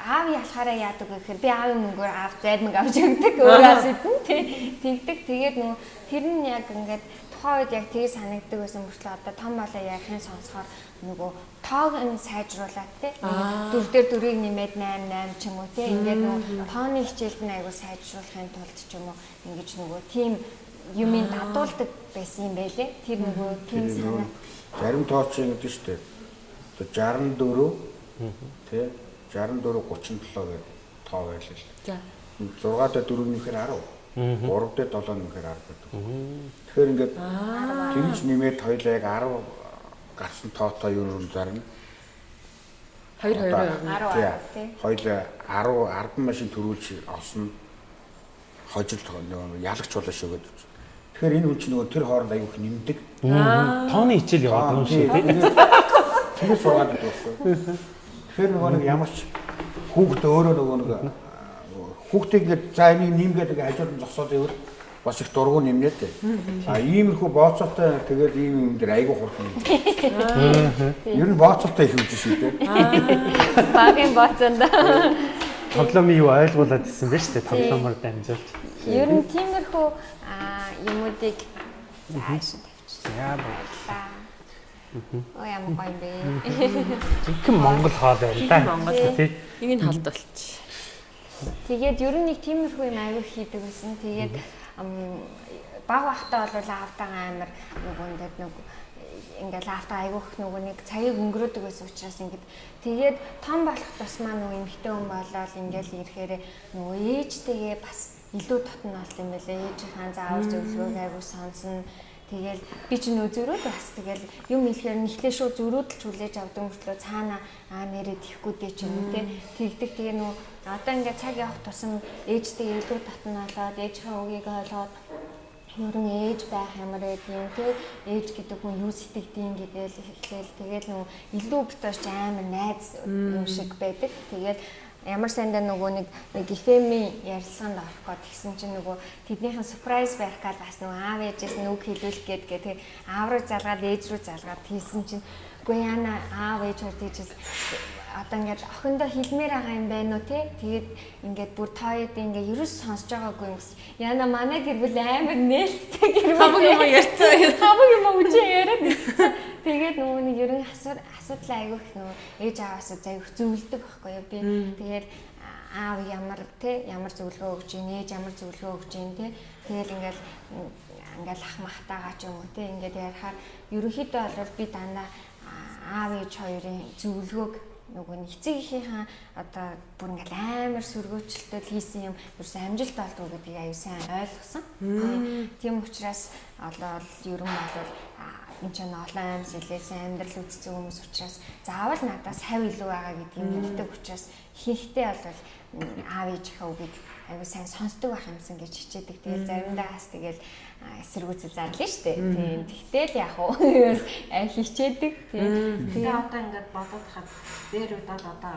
аав ялахаараа яадаг гэхээр би аавын мөнгөөр аав зайдмаг авч өгдөг. <laughs> Өөрөөс идэн тий. Тэгдэг. Тэгээд нөгөө тэр нь яг ингээд тухайн үед яг тгий санагддаг байсан мөртлөө одоо том болоо яг хэн сонсохоор нөгөө тоог нь сайжруулад тий. Дөрв дээр дөрвийг нэмээд 8 8 ч юм уу тий. Ингээд нөгөө тооны хичээлд нь айгу сайжруулахын тулд ч юм уу ингэж нөгөө тийм юмыг дадуулдаг байсан юм байлээ. Тэр нөгөө тийм санаа. Зарим тооч ингэдэж штэ. 64 тий 64 37 гэдэг тоо байлаа л. За. 6 дээр 4 нэмэхээр 10. 3 дээр 7 нэмэхээр 10 гэдэг. Тэгэхээр ингээд тэгж нэмээд хоёлаа яг 10 гарсан тоотой юу юм зарна. 2 2 тий. Хоёлаа 10 10 машин төрүүлж олсон хожил нөгөө ялагч болоо шөгээд. Тэгэхээр энэ хүн чинь нөгөө тэр хооронд аягүй их нэмдэг. Тооны хичээл яваад байгаа юм шиг тий. Тэгээ сургаад байсан. Тэгэхээр нөгөө нэг ямар ч хүүхд өөрөө нөгөө нэг хүүхдийг ингээд за энийг нэмгээд ингээд нь зогсоод ивэл бас их дургу нэмнэ дээ. А иймэрхүү бооцоотой тэгээд ийм юм дээр айгүй хурдан. Ер нь бооцоотой их үгүй шүү дээ. Багын боцонд. Тоглоомын юу ойлгуулад исэн байж тээ тоглоомоор дамжуулж. Ер нь тиймэрхүү юмуудыг зааш тавьчих. Яа боо. Оо ямар гоё бэ. Жинхэнэ Монгол хоол байл да. Монгол. тий. Энийг халдвалч. Тэгээд ер нь нэг тиймэрхүү юм аягүй хийдэг гэсэн. Тэгээд баг бахтаа бол аавтайгаа амар нөгөөндөө нэг ингээл аавтаа айгүйх нөгөө нэг цагийг өнгөрөөдөг байсан учраас ингээд тэгээд том болох тусмаа нөгөө эмхтэй хүн болоод ингээл ирэхээр нөгөө ээжтэйгээ бас илүү тотно болт юм байлээ. Ээжийнхаа заавар зөвлөгөөг айгүй сонсно. Тэгэл би ч нөө зөрүүд бас тэгэл юм хэлэхээр нэхлээ шүү зөрүүдэлж хүлээж авдаг мөртлөө цаана аа нэрээ тихгүй дээ ч юм те тэгдэг тэгээ нөө одоо ингээд цаг явах тусам ээжтэй илүү татналаад ээжийнхээ үгийг ойлгоод ерөн ээж байх ямар байдгийг те ээж гэдэг хүн юу сэтгэдгийг гэдэл эхлээл тэгэл нөө илүү битэрч амар найз юм шиг байдаг. Тэгэл ямар сандаа нөгөө нэг нэг эфэми ярилцлаганд орох гээд тэгсэн чинь нөгөө тэднийхэн surprise байх гал бас нөгөө аав ээжээс нүг хилүүлэх гээд тэгээ аав руу залгаад ээж рүү залгаад хийсэн чинь үгүй яана аав ээж хөө тийчээс одоо ингээд охиндоо хэлмээр байгаа юм байна уу те тэгээд ингээд бүр тооёд ингээд ерөөс сонсож байгаагүй юм гэсэн. Яна манай гэр бүл амар нээлттэй гэр бүл. Хамаг юм ярьцаа. Хамаг юм үжи яриад ирсэн. Тэгээд нөгөө нэг ерөн асуудал асуудал айгүй их нөгөө ээж аваас заяг зөвлөдөг байхгүй юу би. Тэгээд аав ямар те ямар зөвлөгөө өгч ийн ээж ямар зөвлөгөө өгч ийн те тэгэл ингээд ингээл ах махтагаа ч юм уу те ингээд ярихаар ерөнхийдөө бол би дандаа аав ээж хоёрын зөвлөгөөг нөгөө нэг эцэг эхийнхээ одоо бүр ингээл амар сөргөөчлөлтөд хийсэн юм ерөөс амжилт олдгоо гэдгийг аюу сайн ойлгосон. Тийм учраас олол ерөн бол энэ ч олон амьс илээсэн амьдрал үзсэн хүмүүс учраас заавал надаас хав илүү байгаа гэдгийг мэддэг учраас хийхдээ бол аав ээжийнхээ үгийг аюу сайн сонсдог байх юмсан гэж хичээдэг. Тэгээд заримдаа бас тэгэл эсэргүүцэл зарлаа штэ. Тийм. Тэгтэл яг уу <laughs> хичээдэг. Тийм. Тэгээ одоо ингээд бодоод хаад дээр удаад одоо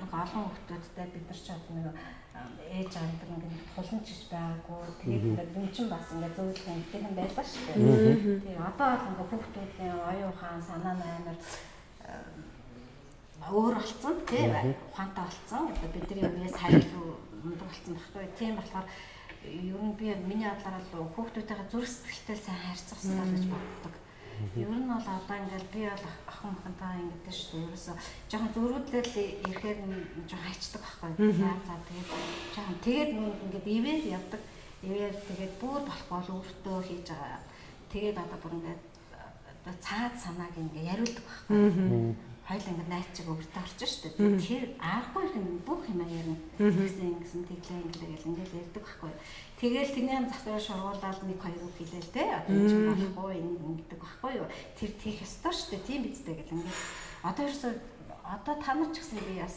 нэг олон хүмүүстэй бид нар ч одоо нэг ээж авдаг ингээд туланч гэж байгаагүй. Тэгээд ингээд юм чин бас ингээд зөвлөх юмтэй байлаа штэ. Тийм. Одоо бол ингээд хүмүүсийн оюун ухаан санаа амар өөр болцсон тий ухаантай болцсон. Одоо бидний өмнөөс хариу мундаг болцсон баггүй. Тийм болохоор ер нь би миний бодлоор л хүүхдүүдтэйгээ зүрх сэтгэлтэй сайн харьцах хэрэгтэй гэж боддог. Ер нь бол одоо ингээл би бол охин охинтойгоо ингэдэж шүү дээ. Ерөөсө жоохон зөрүүдлэл ирэхээр жоохон хайчдаг байхгүй. За за тэгээд жоохон тэгээд ингээд ивэр явдаг. Ивэр тэгээд бүр болохгүй бол өөртөө хийж байгаа. Тэгээд одоо бүр ингээд цаад санааг ингээ яриулдаг байхгүй хоёул ингэ найз чиг өвөртөө орчих дээ. Тэр аарахгүй юм бүх юм ярина. Тэгсэн ингэсэн тэглээ ингээл ингээл ярьдаг байхгүй. Тэгэл тэний засвар шургуулаад нэг хоёр үг хэлээл те. Одоо энэ ч болохгүй энэ ингэдэг байхгүй юу. Тэр тийх ёстой дээ. Тийм биз дээ гэл ингээл. Одоо ерөөсөө одоо та нар ч гэсэн би бас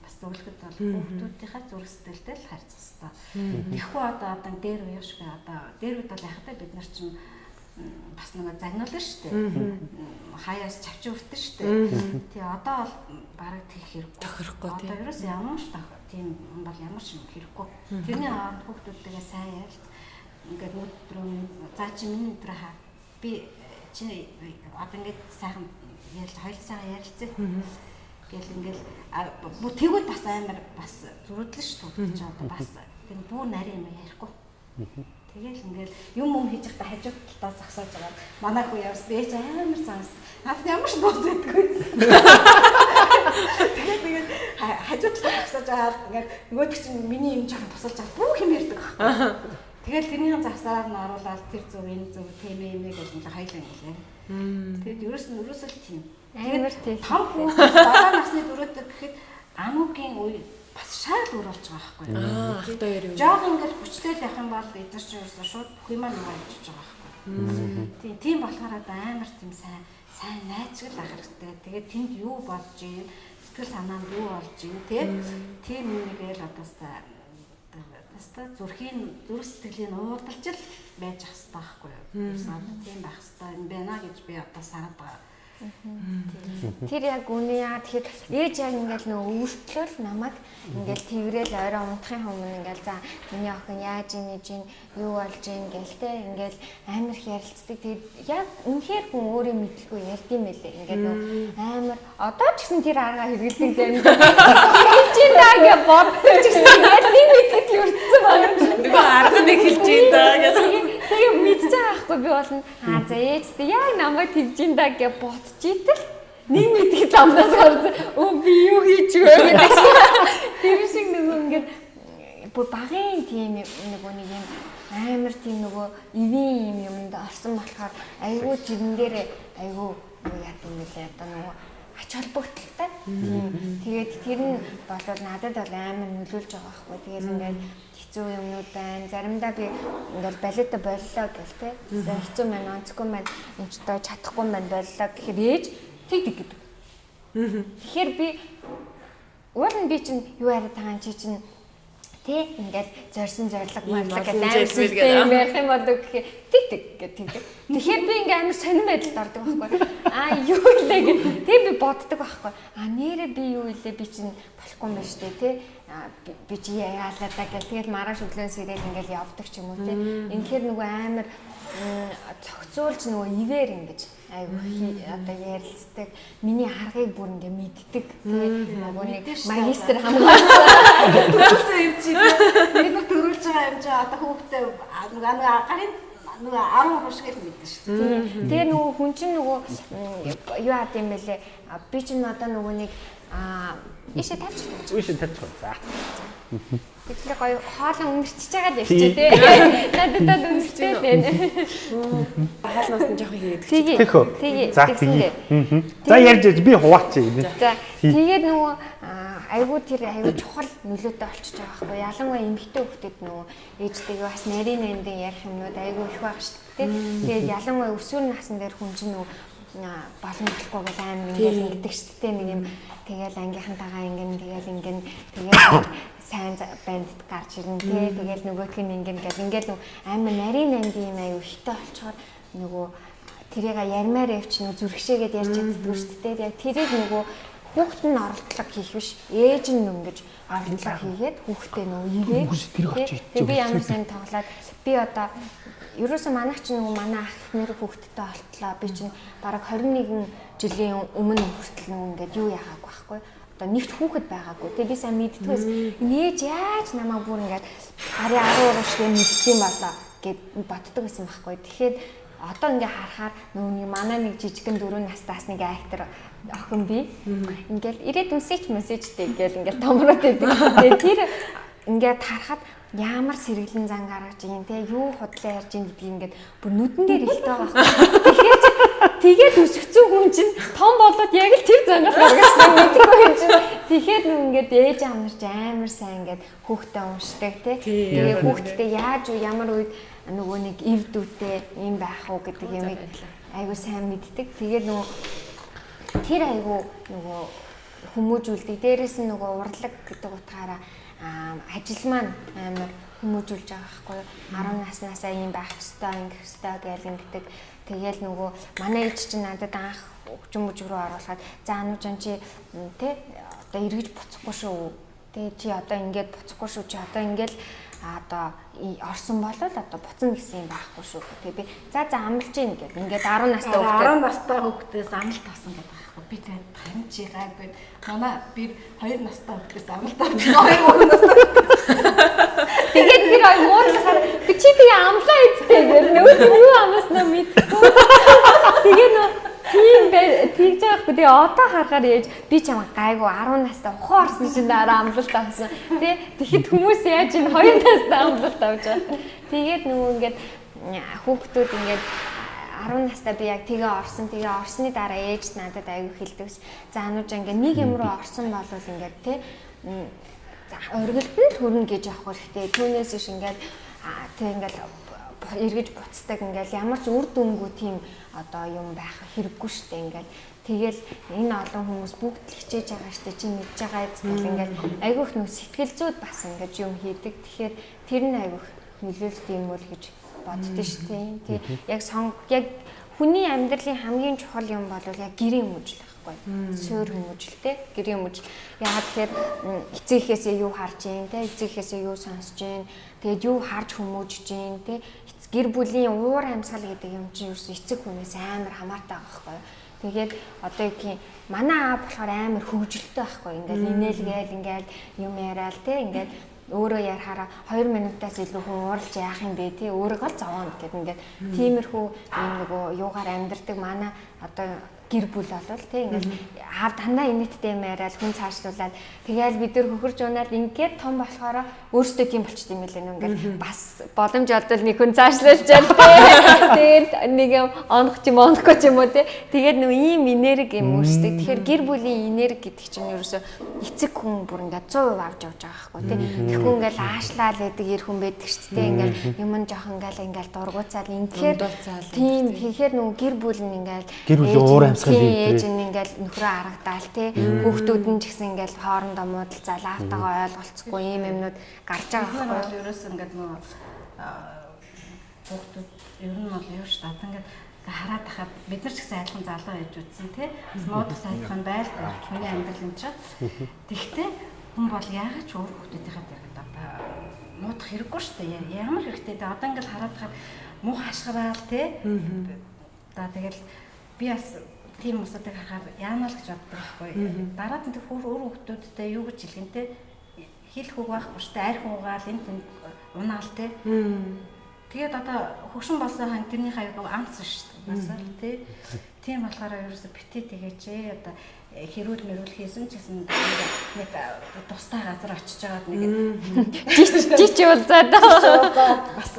бас зөвлөхөд бол хүүхдүүдийнхээ зүрх сэтгэлтэй л харьцах хэрэгтэй. Тэгэхгүй одоо одоо дээр уу дээ. Одоо дээр үед бол яхад бид нар чинь бас нэг загнуулна шүү дээ. Хаяас чавч өртөн шүү дээ. Тэгээ одоо бол бараг тех хэрэггүй. Тохирохгүй тийм. Одоо ерөөс ямар ч тийм бол ямар ч хэрэггүй. Тэрний хооронд хүүхдүүдтэйгээ сайн ярилц. Ингээд өдрөө за чи миний өдрөө хаа. Би чи одоо ингээд сайхан ярил хоёул сайхан ярилцээ. Гэл ингээл бүр тэгвэл бас амар бас зүрхлэн шүү дээ. Одоо бас тийм бүр нарийн юм ярихгүй. Тэгэл ингээл юм юм хийж байхдаа хажууд талдаа зогсоож байгаа. Манай хүү явс бэж амар цаас. Наад ямар ч бууз байдгүй. Тэгээд тэгээд хажууд талдаа зогсоож байгаа. Ингээд нөгөөдөг чинь миний юм жоохон тусалж байгаа. Бүх юм ярьдаг байхгүй. Тэгэл тэрний завсаар нь оруулаад тэр зөв энэ зөв тийм юм гэж ингээл хайлаа ингээл. Тэгээд ерөөс нь ерөөсөө тийм. Амар тийм. Том хүн дараа насны дөрөвдөг гэхэд амуугийн үе бас шал өөр болж байгаа байхгүй юу. Аа, ах хоёр юу. Жог ингээл хүчтэй л явах юм бол бид нар ч ерөөсөө шууд бүх юм аа явж байгаа байхгүй. Тийм, тийм болохоор одоо амар тийм сайн сайн найзгал ах хэрэгтэй. Тэгээд тэнд юу бодож юм, сэтгэл санаанд юу болж юм те. Тийм нэгэл одоо таста зүрхийн зүрх сэтгэлийн уудалж л байж ах хэрэгтэй байхгүй юу. Тийм байх хэрэгтэй юм байна гэж би одоо санаад байгаа. Тэр яг үнэ яа тэгэхээр ээж яг ингээл нөө өөртлөл намайг ингээл тэрэл орой унтахын өмнө ингээл за миний охин яаж ийн ээж юу болж ийн гэлтэй ингээл амар их ярилцдаг. Тэгээд яг үнэхээр хүн өөрөө мэдлгүй ярьд юм байлээ. Ингээд нөө амар одоо ч гэсэн тэр арга хэрэгэлдэг зарим. Хэлж ийн даа гэж ч гэсэн тийм мэдлэл өртсөн байна. Нөгөө арга нэг хэлж ийн даа гэж. Тэгээ мэдчихэж байгаа байхгүй би болно. Аа за ээжтэй яг намайг тэгж ин да гэж бодчихитэл нэг мэдгийг замнаас гарсан. Өө би юу хийж вэ <laughs> гэдэг. Тэр шиг нэг ингээд бүр багын тийм нөгөө нэг юм амар тийм нөгөө ивэн юм юмд орсон болохоор айгүй тэрэн дээр айгүй юу яа гэм бэлээ одоо нөгөө ач холбогдолтой. Тийм. Тэгээд тэр нь болоод надад бол амар нөлөөлж байгаа байхгүй. Тэгээд ингээд хэцүү юмнууд байна. Заримдаа би ингээл балета боллоо гэл те. Хэцүү маань онцгүй маань энэ ч одоо чадахгүй маань боллоо гэхээр ээж тэг тэг гэдэг. Тэгэхээр би уул нь би чинь юу яриад байгаа чи чинь Тэ ингээд зорьсон зориг морлог гэдэг амар систем ярих юм болов гэхээр тэг тэг гэдэг тэг. Тэгэхээр би ингээд амар сонирн байдалд ордог байхгүй. <laughs> Аа юу илээ гэх. Тэг боддог байхгүй. Аа нэрээ би юу илээ би чинь болохгүй юм байна шүү дээ тэ. Би чи яалаа да гэх. Тэгээд маргааш өглөө сэрэл ингээд явдаг ч юм уу тэ. Ингээд нөгөө амар цогцоолж нөгөө ивэр ингэж айгу одоо ярилцдаг миний аргыг бүр ингээ мэддэг нөгөө нэг магистр хамгаалсан төрүүлсэн юм чи тэр нэг төрүүлж байгаа юм чи одоо хүүхдээ нөгөө гарын нөгөө 10 хурш гэж мэддэг шүү дээ. Тэгээ нөгөө хүн чинь нөгөө юу яад юм бэлээ би чинь одоо нөгөө нэг аа ишээ тавьчих. Ишээ тавьчих. За. Тэгэхээр гоё хоолон өнгөрчихөж байгаа л явчих тий. Надад өнгөрчтэй байна. Хоолноос нь жоохон хийгээд Тэгээ. Тэгээ. За тэгээ. За ярьж би хуваачих юм. За тэгээд нөгөө айгуу тэр айгуу чухал нөлөөтэй болчихж байгаа байхгүй ялангуяа эмэгтэй хүүхдэд нөгөө ээжтэйгээ бас нарийн нандин ярих юмнууд айгуу их байгаа шүү дээ. Тэгээд ялангуяа өсвөр насн дээр хүн чинь нөгөө болон болохгүй бол аим ингээл ингэдэг шүү дээ нэг юм. Тэгэл ангийнхантайгаа ингэн тэгэл ингэн тэгэл <coughs> сайн банд гарч ирнэ тий. Тэгэл нөгөөх нь ингэн гэл. Ингээл амар нарийн анди юм аюу хитэ олцохоор нөгөө тэрийг ярмаар явч нөгөө зүрхшээгээд ярьж чаддгүй шүү дээ. Яг тэрийг нөгөө хүүхэд нь оролдлого хийх биш. Ээж нь өнгөж оролдлого хийгээд хүүхдээ нөгөө тэг би ямар сайн тоглоод би одоо ерөөсөө манайх чинь нөгөө манай ах нэр хүүхэдтэй олтлоо би чинь бараг 21 жилийн өмнө хүртэл нөгөө ингээд юу яхаагүй байхгүй одоо нэгт хүүхэд байгаагүй. Тэгээ би сайн мэддгээс нээж яаж намайг бүр ингээд ари 10 урагш гэ мэдсэн болоо гэд боддог байсан байхгүй. Тэгэхээр одоо ингээ харахаар нөгөө манай нэг жижигэн дөрөв настаас нэг актер охин би ингээл ирээд үнсэж мессежтэй ингээл ингээл томроод байдаг. Тэгээ тэр ингээд харахад ямар сэргэлэн зан гаргаж ийн те юу худлаа ярьж ийн гэдгийг ингээд бүр нүдэн дээр илтэй байгаа байхгүй. Тэгэхээр тэгээд өсгцэн хүн чинь том болоод яг л тэр зангаас гаргасан мэдгүй юм чинь. Тэгэхээр нүг ингээд ээж амарч амар сайн ингээд хүүхдээ уншдаг те. Тэгээ хүүхдтэй яаж уу ямар үед нөгөө нэг ив дүүтэй юм байх уу гэдэг юм айгуу сайн мэддэг. Тэгээд нөгөө тэр айгуу нөгөө хүмүүжүүлдэг. Дээрээс нь нөгөө урлаг гэдэг утгаараа ажил маань амар хүмүүжүүлж байгаа байхгүй юу 10 наснаасаа ийм байх ёстой ингэх ёстой гэж ингэдэг тэгэл нөгөө манай ээж чинь надад анх өгчм мөж рүү оруулаад за ануужан чи тэ одоо эргэж буцахгүй шүү тэгээ чи одоо ингээд буцахгүй шүү чи одоо ингээд одоо орсон болол одоо буцна гэсэн юм байхгүй шүү. Тэгээ би за за амлж ийн гэдэг. Ингээд 10 настай хүүхдээ 10 настай хүүхдээс амлалт авсан гэдэг. Би тэгээд таньж байгаагүй. Манай би 2 настай хүүхдээс амлалт авсан. 2 настай. Тэгээд тэр ой муурлахаар би чи тэгээ амлаа эцтэй гэр нөгөө юу амласнаа мэдгүй. Тэгээ нөө тийм тэгж байгаахгүй тэгээ одоо харахаар яаж би чамаа гайгүй 10 настай ухаан орсон чинь дараа амлалт авсан тий Тэгэхэд хүмүүс яаж энэ 2 настай амлалт авч байгаа. Тэгээд нөгөө ингээд хүүхдүүд ингээд 10 настай би яг тэгээ орсон. Тэгээ орсны дараа ээж надад аягүй хэлдэгс. За анууж ингээ нэг юм руу орсон болвол ингээд те за оргилтанд хүрнэ гэж авах хэрэгтэй. Түүнээс иш ингээд тэг ингээд эргэж буцдаг ингээл ямар ч үр дүнгүй тийм одоо юм байх хэрэггүй дээ ингээл тэгэл энэ олон хүмүүс бүгд л хичээж байгаа штэ чи мэдж байгаа зүйл ингээл айгүйх нөх сэтгэл зүйд бас ингээд юм хийдэг тэгэхээр тэр нь айгүйх нөлөөлт юм бол гэж боддоо штэ тий. Яг сонг яг хүний амьдралын хамгийн чухал юм бол яг гэрийн хүмүүжил байхгүй. Суур хүмүүжил те гэрийн хүмүүжил яагаад тэгэхээр эцэгхээсээ юу харж гин те эцэгхээсээ юу сонсож гин тэгээд юу харж хүмүүжж гин те гэр бүлийн уур амьсгал гэдэг юм чинь ерөөс эцэг хүнээс амар хамаатай байгаа байхгүй. Тэгээд одоо гэх юм манай аа болохоор амар хөвгөлтэй байхгүй. Ингээл инээлгээл ингээл юм яриад те ингээл өөрөө ярахаараа 2 минутаас илүү хүн ууралж яах юм бэ? Тий өөрийгөө л зовоно гэдэг ингээд. Тиймэрхүү юм нөгөө юугаар амьдрдаг манай одоо гэр бүл болвол тий ингээл аав дандаа инэттэй юм яриад хүн цаашлуулаад. Тэгээл бид нар хөхөрж унаад ингээд том болохоор өөрсдөө тийм болчт юм лээ ингээл бас боломж олдвол нэг хүн цаашлуулж тий. Тэгээд нэг юм онох ч юм онохгүй ч юм уу тий. Тэгээд нөө ийм энерги юм үүсдэг тэгэхээр гэр бүлийн энерги гэдэг чинь ерөөсө эцэг хүн бүр ингээд 100% авч явж байгаа байхгүй тий. Тэгэхгүй ингээл аашлаад байдаг ир хүн байдаг шүү дээ. Ингээл юм нь жоох ингээл ингээл дургуцаал ингээд тийм тэгэхээр нөгөө гэр бүл нь ингээл Гэр бүлийн уур амьсгал ээж нь ингээл нөхрөө харагдаал тий хүүхдүүд нь ч гэсэн ингээл хоорондоо муудалцаал аавтайгаа ойлголцохгүй ийм юмнууд гарч байгаа байхгүй бол ерөөс ингээд нөгөө хүүхдүүд ер нь бол юу шүү дээ. Ингээд хараад тахад бид нар ч гэсэн адилхан залуу байж үтсэн. Бас муудах сайхан байлгүй хүний амьдрал юм чинь. Тэгтээ хүн бол яагаад ч өөр хүүхдүүдийнхээ одоо муудах хэрэггүй шүү дээ. Ямар хэрэгтэй дээ. Одоо ингээд хараад тахад муу хашгираал тий. Одоо тэгэл би бас тийм хүмүүсийг харахаар яана л гэж боддог байхгүй. Дараад нь тэр өөр хүүхдүүдтэй юу гэж хэлгэнтэй хэл хүүг байхгүй дээ. Арх уугаал энэ тэнд унаал тий. Тэгээд одоо хөгшин болсон хан тэрний хаяг амц шүү дээ. Бас л тий. Тийм болохоор ерөөсө битээ тэгээч ээ одоо хэрүүл мэрүүл хийсэн ч гэсэн нэг тустай газар очиж байгаад нэг жич уулзаад бас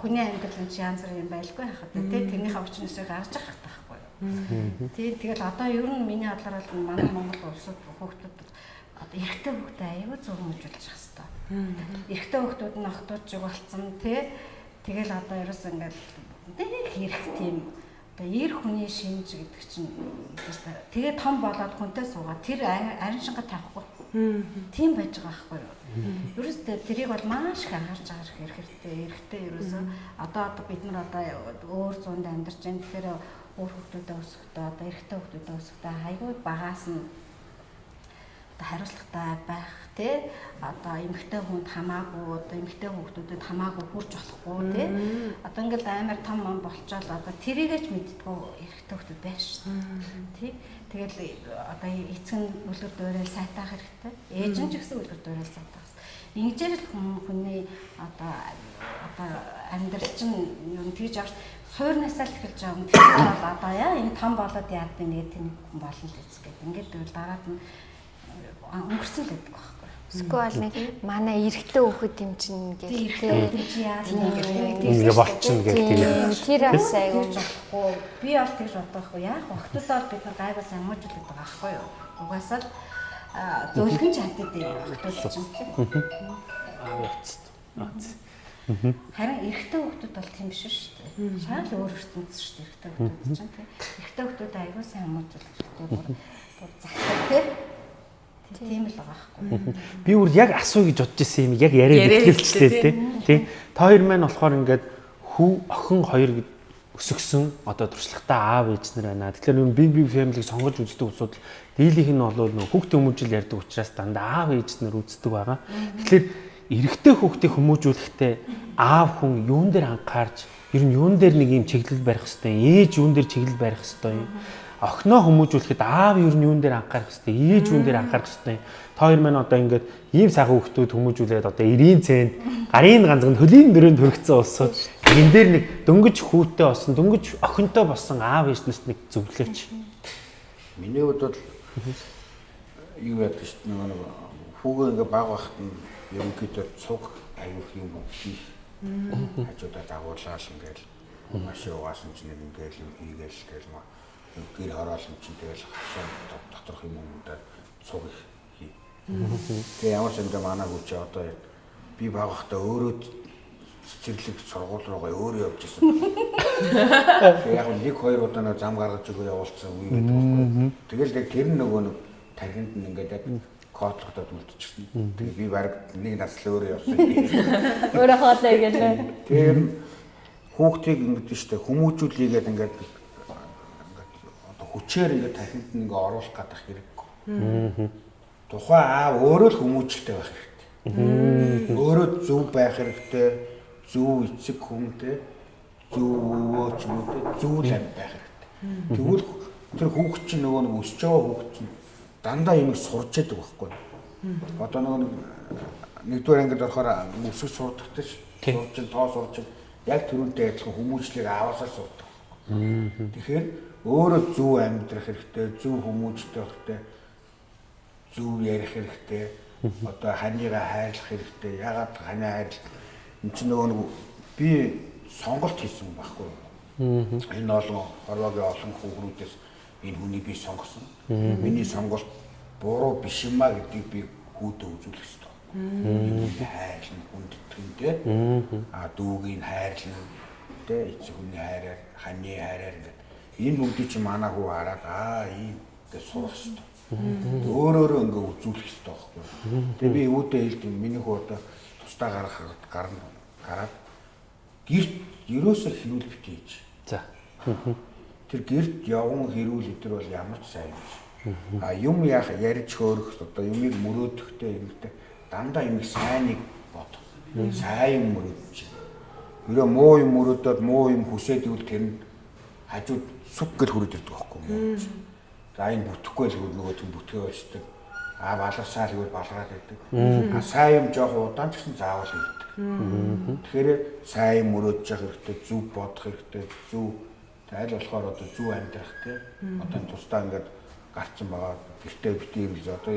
хүний амьдрал нь янз бүр юм байлгүй хахад тий. Тэрнийхээ өвчнөөсөө гарч байгаа байхгүй Тий тэгэл одоо ер нь миний бодлоор бол манай Монгол улсад хүүхдүүд одоо эрэгтэй хүүхдээ аюу зөв хэмжүүлж явах хэрэгтэй. Эрэгтэй хүүхдүүд нь охтууд жиг болцсон тий. Тэгэл одоо ерөөс ингээд хэрэг тийм одоо эр хүний шинж гэдэг чинь тэгээ том болоод хүнтэй суугаад тэр арин шинга тавихгүй. Тийм байж байгаа байхгүй юу? Ерөөсөө тэрийг бол маш их анхаарч хэрэг хэрэгтэй. Эрэгтэй ерөөсөө одоо одоо бид нар одоо өөр зуунд амьдарч байна. Тэгэхээр өөр хүмүүстэй өсөхдөө одоо эрэгтэй хүмүүстэй өсөхдөө хайгуу багаас нь одоо хариуцлагатай байх тий одоо эмэгтэй хүнд хамаагүй одоо эмэгтэй хүүхдүүдэд хамаагүй хурж болохгүй тий одоо ингээл амар том ам болчоод одоо тэрийгэж мэддгүү эрэгтэй хүүхдүүд байна шүү тий тэгэл одоо эцэг нь үлгэр дуурай сайтаах хэрэгтэй. Ээж нь ч гэсэн үлгэр дуурай сайтаах Ингэжээр л хүний одоо одоо амьдрал чинь юу тэгж авч суурнасаа л эхэлж байгаа юм. Тэгэхээр бол одоо яа энэ том болоод яад би нэг тийм хүн болно л үзгээд. Ингээд тэгвэл дараад нь өнгөрсөн л байдаг байхгүй. Эсвэл нэг манай эрэгтэй хөхөд юм чинь гэх яа Ингээ болчихно гэх тийм. Тэр бас айгүй болохгүй. Би бол тэгж бодохгүй. Яг охтуудаа бид нар гайваа самуужуулдаг байгаа байхгүй юу? Угаасаа л зөвлөгөн чаддаг юм охтууд чинь. Аа. Харин эрэгтэй хүүхдүүд бол тийм биш шүү дээ. Шал өөр ертөнц шүү дээ эрэгтэй хүүхдүүд чинь тийм. Эрэгтэй хүүхдүүд аягүй сайн хамгаалж хэрэгтэй бүр бүр захдаг тийм. Тийм л байгаа байхгүй. Би бүр яг асуу гэж бодож ирсэн юм яг яриад ихэлжтэй тий. Тий. Та хоёр маань болохоор ингээд хүү охин хоёр өсөгсөн одоо туршлагатай аав ээж нар байна. Тэгэхээр big big family-г сонгож үздэг усуд дийлийнх нь бол нөх хүүхдээ хүмүүжил ярьдаг учраас дандаа аав ээж нар үздэг байгаа. Тэгэхээр эрэгтэй хүүхдийг хүмүүжүүлэхдээ аав хүн юун дээр анхаарч ер нь юун дээр нэг юм чиглэл барих хэвээр ээж юун дээр чиглэл барих хэвээр юм охиноо хүмүүжүүлэхэд аав ер нь юун дээр анхаарах хэвээр ээж юун дээр анхаарах хэвээр та хоёр маань одоо ингээд ийм сайхан хүүхдүүд хүмүүжүүлээд одоо 90 цент гарын ганцхан хөлийн дөрөнд хүргэсэн улсууд энэ дээр нэг дөнгөж хүүтэй болсон дөнгөж охинтой болсон аав ээж нарт нэг зөвлөөч Миний хувьд бол юу яадаг шүү дээ нэг хүүгээ ингээ баг байхад нь ерөнхийдөө цуг аюух юм хийх хажуудаа дагуулаад ингээл маш яваасан ч нэг ингээл юм хийгээл гээл маа гэр хороолон чинь тэгэл хашаа доторх юм юмудаа цуг хий. Тэгээ ямар ч юм манай хүч одоо би баг байхдаа өөрөө цэцэрлэг сургууль руугаа өөрөө явж исэн. Яг нэг хоёр удаа нэг зам гаргаж өгөө явуулсан үе гэдэг байхгүй. Тэгэл яг тэр нөгөө нэг тархинд нь ингээд яг кодлогдоод үлдчихсэн. Тэгээ би баг нэг наслаа <laughs> өөрөө явсан. өөрөө хоолой гэдэг. Тэр хүүхдийг ингэдэж штэ хүмүүжүүлээгээд ингээд ингээд одоо хүчээр ингээд нь ингээд оруулах гадах хэрэггүй. Тухайн аав өөрөө л хүмүүжлтэй байх хэрэгтэй. Өөрөө зөв байх хэрэгтэй. Зөв эцэг хүнтэй зөв өвөө ч юм уу зөв л байх хэрэгтэй. Тэгвэл тэр хүүхд чинь нөгөө нэг өсөж байгаа хүүхд чинь дандаа юм сурч яадаг байхгүй. Одоо нөгөө нэг нэгдүгээр ангид орохоор өсөж сурдагтай ш. Сурч тоо сурч яг түрүүнтэй адилхан хүмүүжлийг аваасаар сурдаг. Тэгэхээр өөрөө зөв амьдрах хэрэгтэй, зөв хүмүүжтэй хэрэгтэй, зөв ярих хэрэгтэй. Одоо ханыгаа хайрлах хэрэгтэй. Ягаад ханы хайрлах? Энд чинь нөгөө нэг би сонголт хийсэн байхгүй? Энэ олон хорвогийн олон хүүхнүүдээс энэ хүний би сонгосон. Миний сонголт буруу биш юм а гэдгийг би хүүдээ үзүүлэх ёстой. Хайрлан хүндэтгэн тэ. А дүүгийн хайрлан тэ эцэг хүний хайраар, ханы хайраар ингээд энэ бүгдийг чи манай хүү хараад аа ийм гэж сурах ёстой. Өөрөөрөө ингээ үзүүлэх ёстой байхгүй. Тэгээ би үүдээ хэлдэг миний хүү одоо тусдаа гарах гарна гараад гэрт ерөөсөө хэрүүл битээж. За. Тэр гэрт явган хэрүүл өдр бол ямар ч сайн биш. А юм яах ярьж хөөрөх одоо юмыг мөрөөдөхтэй юмтай дандаа юм сайныг бод. Сайн юм мөрөөдж. Ерөө муу юм мөрөөдөд муу юм хүсээд ивэл тэр нь хажууд сүг гэл хүрээд ирдэг байхгүй юу? За энэ бүтэхгүй л нөгөө тийм бүтгээ болчдөг. А баларсаа л гэвэл балгаад байдаг. А сайн юм жоох удаан ч гэсэн заавал хийдэг. Тэгэхээр сайн мөрөөдж явах хэрэгтэй, зөв бодох хэрэгтэй, зөв аль болохоор одоо зөв амьдрах тий. Одоо тусдаа ингээд гарцсан байгаа. Гэртээ битээ ирэл одоо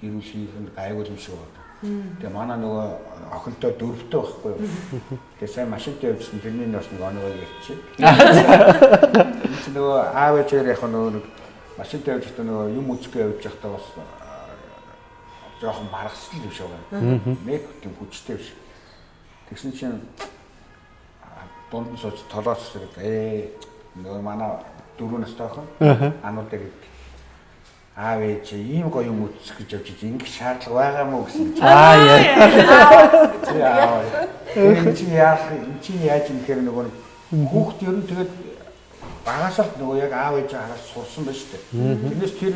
хэрүүл хийх нь гайвал юм шиг байна. Тэгээ манай нөгөө охинтой дөрөвтэй байхгүй юу. Тэгээ сайн машинтай явжсэн тэрний бас нэг оногоо ярьчих. <laughs> Энд нөгөө аав ээжээр яг нөгөө нэг машинтай явж байгаа нөгөө юм үзэхээ явж байхдаа бас жоохон баргасан л биш байгаа. Нэг тийм хүчтэй биш. Тэгсэн чинь дунд нь сууж толоос ээ нөгөө манай дөрөв настай охин ануудаа гэдэг. Аав ээж ийм гоё юм үзэх гэж явж ингэ шаардлага байгаа мó гэсэн Аа яа. энэ чи яах энэ чи яаж юм гэхээр нөгөө хүүхд ер нь тэгээд багаас л нөгөө яг аав ээж хараад сурсан ба шүү дээ. Тэрнээс тэр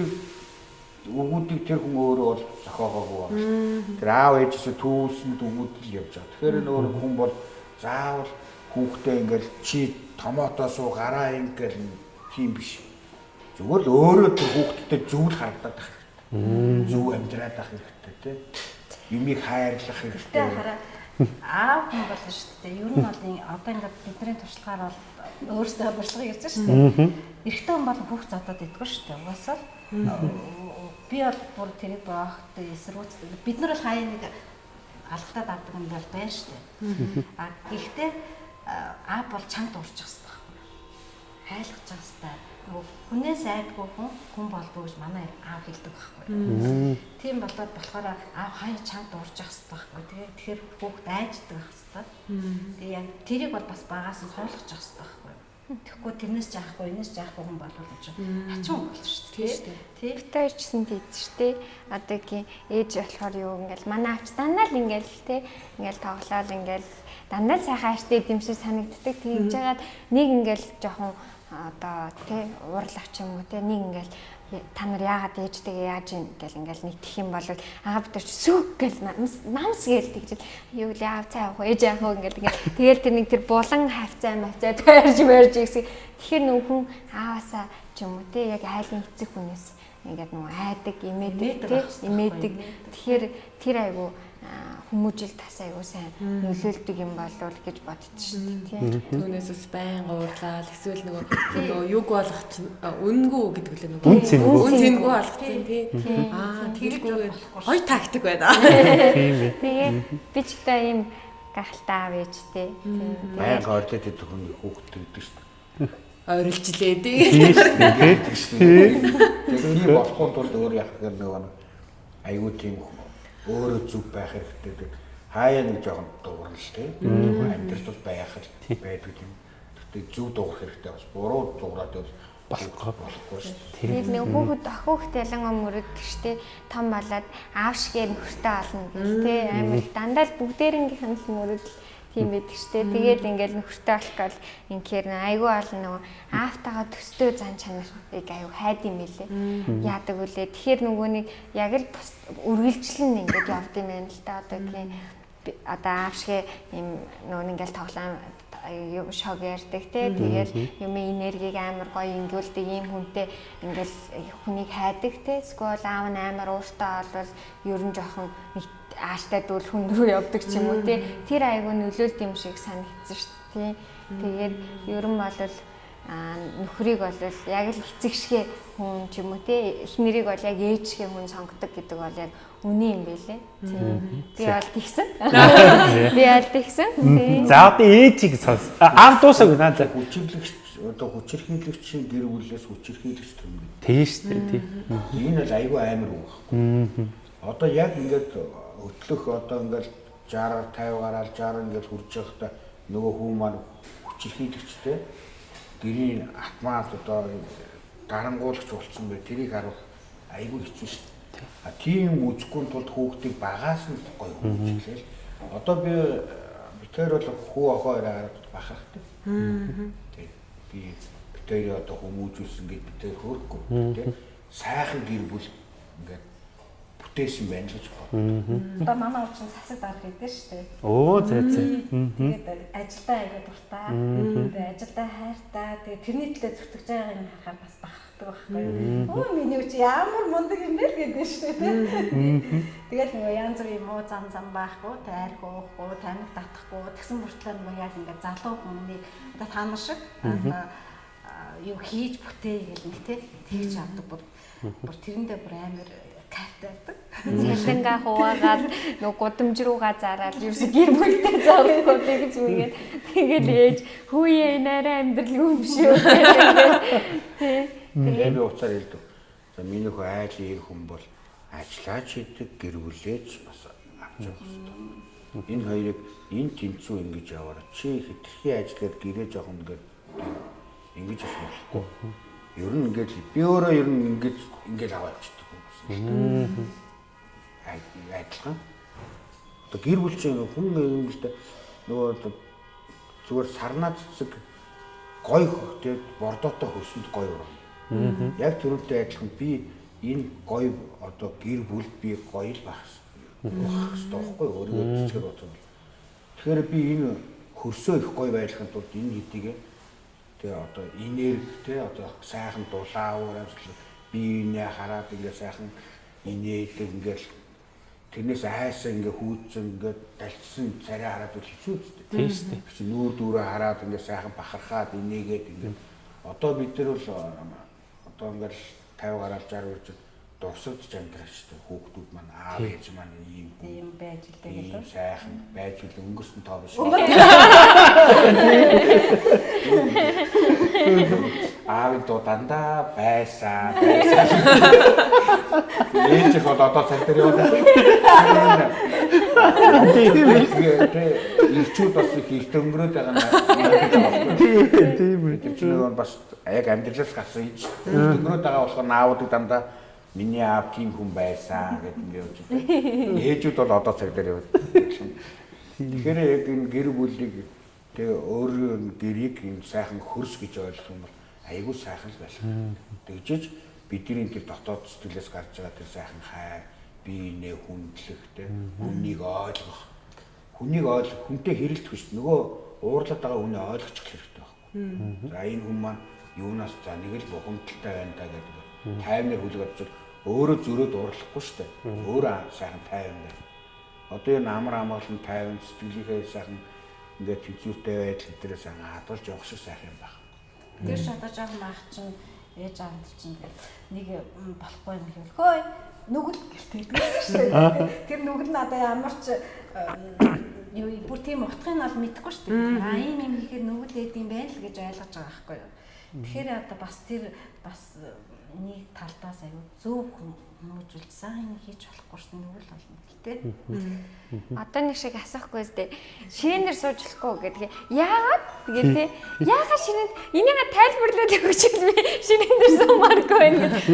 өгүүдийг тэр хүн өөрөө бол зохиогоогүй байна. Тэр аав ээжээс түүсэн өгүүд л явж байгаа. Тэгэхээр нөгөө хүн бол заавал хүүхдээ ингээл чи томоотоос уу гараа ингээл тийм биш Зүгээр л өөрөө тэр хүүхдтэй зүйл харагдаад байх хэрэгтэй. Зөв амьдраад байх хэрэгтэй тий. Юмыг хайрлах хэрэгтэй. Аав хүн болно шүү дээ. Ер нь бол одоо ингээд бидний туршлагаар бол өөрсдөө туршлага ярьж шүү дээ. Эрэгтэй хүн бол хүүхд зодоод идэггүй шүү дээ. Угаасаа би бол бүр тэрийг боохтой эсрүүцдэг. Бид нар бол хаяа нэг алхтаад авдаг юм бол байна шүү дээ. А гэхдээ аав бол чанга дуурчих хэрэгтэй. Хайлгаж байгаа хэрэгтэй хүнээс айдгүй хүн хүн болдгоо гэж манай аав хэлдэг байхгүй. Тийм болоод болохоор аав хаяа чанга дуурж явах хэрэгтэй байхгүй. Тэгээ тэгэхээр хүүхд айждаг хэрэгтэй. Тэгээ яг тэрийг бол бас багаас нь ойлгож явах хэрэгтэй байхгүй. Тэгэхгүй тэрнээс жаахгүй, энэс жаахгүй хүн болвол ч хачин болно шүү дээ. Тий. Битээр ч гэсэн тийж шүү дээ. Одоогийн ээж болохоор юу ингээл манай авч дандаа л ингээл тий ингээл тоглоал ингээл дандаа сайхан аштай юм шиг санагддаг. Тэгж жагаад нэг ингээл жоохон одоо тий уурлах юм уу тий нэг ингээл та нар яагаад ээжтэйгээ яаж ийн гэл ингээл нэгтэх юм бол аа бид ч сүг гэл намс гээл тэгжэл юу л яав цаа явах ээж яах вэ ингээл ингээл. Тэгэл тэр нэг тэр булан хавцаа мавцаа тойрж мэрж гэсэн. Тэгэхээр нөх хүн ааваасаа ч юм уу тий яг айлын эцэг хүнээс ингээд нөгөө айдаг имээдэг тий имээдэг. тэгэхээр тэр айгу хүмүүжил тас айгуу сайн нөлөөлдөг юм болов гэж боддоо шүү дээ тийм. Түүнээс байн уурлал эсвэл нөгөө нөгөө юг болгох чинь үнгүй гэдэг үлээ нөгөө үн цэнгүй үн цэнгүй болгоцсон тийм. Аа тэргүүгээр хоёр тактик байна. Тийм ээ. Тэгээ би ч та ийм гахалтай аав ээж тий. Баян ордод идэх хүн гэдэг шүү дээ. Ойрлжлээ тий. Тийм шүү дээ. гэдэг. Тэгэхээр болохын тулд өөр гэхээр нөгөө аюу тийм өөрөө зүг байх хэрэгтэй гэдэг хаяа нэг жоохон дуурал тий. Амьдрал бол байх байдаг юм. Тэгтээ зүг дуурах хэрэгтэй бас буруу дуураад бол болохгүй болохгүй шүү дээ. Тэгээд нэг хүүхэд охиогт ялангуяа мөрөддөг штэ том болоод аав шигээр нөхөртэй олно гэх тий амар дандаа л бүгдээрнгийнх нь л мөрөдөл тийм байдаг штэ. Тэгээд ингээл нөхөртэй гал инхээр айгүй олон нөгөө аавтайгаа төстэй зан чанарыг аюу хайд юм билэ. Яадаг үлээ. Тэгэхээр нөгөө нэг яг л үргэлжлэн ингээд явд юм байна л да. Одоогийн одоо аав шиг юм нөгөө ингээл тоглоом шог ярьдаг те. Тэгэл юм энергийг амар гоё ингүүлдэг ийм хүнтэй ингээл хүнийг хайдаг те. Скол аав нь амар ууртай болвол ер нь жоохон ааштай дүүл хүн рүү явдаг ч юм уу те тэр айгу нөлөөлт юм шиг санагдсан шүү дээ тэгээд ер нь бол Аа нөхрийг бол яг л эцэгшгэ хүн ч юм уу те эхнэрийг бол яг ээжшгэ хүн сонгодог гэдэг бол яг үний юм байлээ. Тийм. Би бол тэгсэн. <laughs> Би бол тэгсэн. Тийм. За одоо ээжийг сонс. Аав дуусаг наа за. Хүчирлэгч одоо хүчирхийлэгчийн гэр бүлээс хүчирхийлэгч төрнө. Тийм шүү дээ тий. Энэ бол айгүй амар үг. Одоо яг ингээд өтлөх одоо ингээд 60 50 гараад 60 ингээд хүрч явахдаа нөгөө хүн маань хүчирхийлэгчтэй гэрийн атмаас одоо гарангуулагч болцсон бай тэрийг харуул айгүй хэцүү шүү дээ. А тийм үзэхгүй тулд хүүхдийг багаас нь гоё хүмүүжлээл. Одоо би битээр бол хүү охоо хараад бахархдаг. Тэг би битээр одоо хүмүүжүүлсэн гэж битээр хөөрөхгүй тийм сайхан гэр бүл ингээд бүтээсэн байна гэж боддог. Одоо манай уучин сасаг дарах гэдэг шүү дээ. Оо зэ зэ. Тэгээд ажилдаа аяга дуртай. Тэгээд ажилдаа хайртай. Тэгээд тэрний төлөө зүтгэж байгааг нь харахаар бас бахархдаг байхгүй юу? Оо миний үчи ямар мундаг юм бэ гэдэг шүү дээ. Тэгээд нөгөө янз бүрийн муу зам зам байхгүй, тайрх уухгүй, тамиг татахгүй, тэгсэн мөртлөө нөгөө яг ингээд залуу хүмүүнийг одоо та нар шиг юу хийж бүтээ гэл нэг тий тэгж авдаг бүр тэрэндээ бүр амар кайфтай байдаг. Цалингаа хуваагаад нөгөө гудамж руугаа зараад ерөөсө гэр бүлтэй зовхгүй тэгж үгээд тэгэл ээж хүүе нарай амьдрал юм биш үү Тий. Тэгээд би уцаар хэлдэг. За миний хөө айлын ир хүн бол ажиллаач хийдэг, гэр бүлээж бас авч явах хэрэгтэй. Энэ хоёрыг энэ тэнцүү ингэж яваараа чи хитрхи ажиллаад гэрээ жоох ингээд ингэж бас болохгүй. Ер нь ингээд би өөрөө ер нь ингэж ингээд хүмүүс. Адилхан. Одоо гэр бүл чинь хүн юм л да нөгөө зүгээр сарнаа цэцэг гой хөхтэй бордоотой хөсөнд гой урам. Яг түрүүтэй адилхан би энэ гой одоо гэр бүл би гоё л байх хэрэгтэй байхгүй өөрийгөө цэцгээр бодсон. Тэгэхээр би энэ хөрсөө их гоё байхын тулд энэ хэдийгээ тэгээ одоо энергитэй одоо сайхан дулаан урамжлал би инээ хараад ингээ сайхан инээдэг ингээл тэрнээс айсаа ингээ хүүдсэн ингээ далцсан царай хараад үл хэцүү үстэй. Тийм шүү дээ. Нүүр дүүрээ хараад ингээ сайхан бахархаад инээгээд ингээ одоо бид нар бол одоо ингээл 50 гараад 60 үрж дурсаж амьдрах шүү дээ. Хүүхдүүд маань аав ээж маань ийм Тийм байж л ийм тэгээд. сайхан байж үл өнгөрсөн тоо биш. Аав доо дандаа байсан байсан. Ээж их бол одоо цаг дээр яваад. Ирчүүд бас их их өнгөрөөд байгаа юм. Тийм тийм нөгөө бас яг амьдралаас гарсан юм чи. Өнгөрөөд байгаа болохоор наавуудыг дандаа миний аав тийм хүн байсан гэдэг ингэ явж байна. Ээжүүд бол одоо цаг дээр яваад. Тэгэхээр яг энэ гэр бүлийг тэгээ өөрөө гэрийг энэ сайхан хөрс гэж ойлгох юм бол айгүй сайхан л байх. Тэгжиж бидний тэр дотоод сэтгэлээс гарч байгаа тэр сайхан хайр, биенээ хүндлэхтэй, хүнийг ойлгох. Хүнийг ойлгох, хүнтэй хэрэлдэх биш. Нөгөө уурлаад байгаа хүнээ ойлгочих хэрэгтэй байхгүй. За энэ хүн маань юунаас за нэг л бухимдалтай байна да гэдэг. Таймер очил өөрөө зөрөөд уурлахгүй шүү дээ. Өөрөө сайхан тайван байна. Одоо энэ амар амгалан тайван сэтгэлийнхээ сайхан ингээд тэнцвэртэй байдал эдгээрээ сайхан хадгалж явах шиг сайхан юм байна. Тэр шатаж байгаа маах чинь ээж аав чинь нэг болохгүй юм гэвэл хөөе нүгэл гэртээ гэдэг шүү дээ. Тэр нүгэл надаа ямар ч юу бүр тийм утгыг бол мэдэхгүй шүү дээ. А ийм юм хийхээр нүгэл ээд юм байна л гэж ойлгож байгаа байхгүй юу. Тэгэхээр одоо бас тэр бас нэг талдаас аюу зөв хүмүүжүүлж сайн хийж болохгүй шүү дээ. Нүгэл болно гэхдээ Одоо нэг шиг асахгүй зү шинээр сууж болохгүй гэдэг. Яагаад тэгээд те яагаад шинээр энийг тайлбарлаад өгч би шинээр дээр суумааргүй байна гэдэг.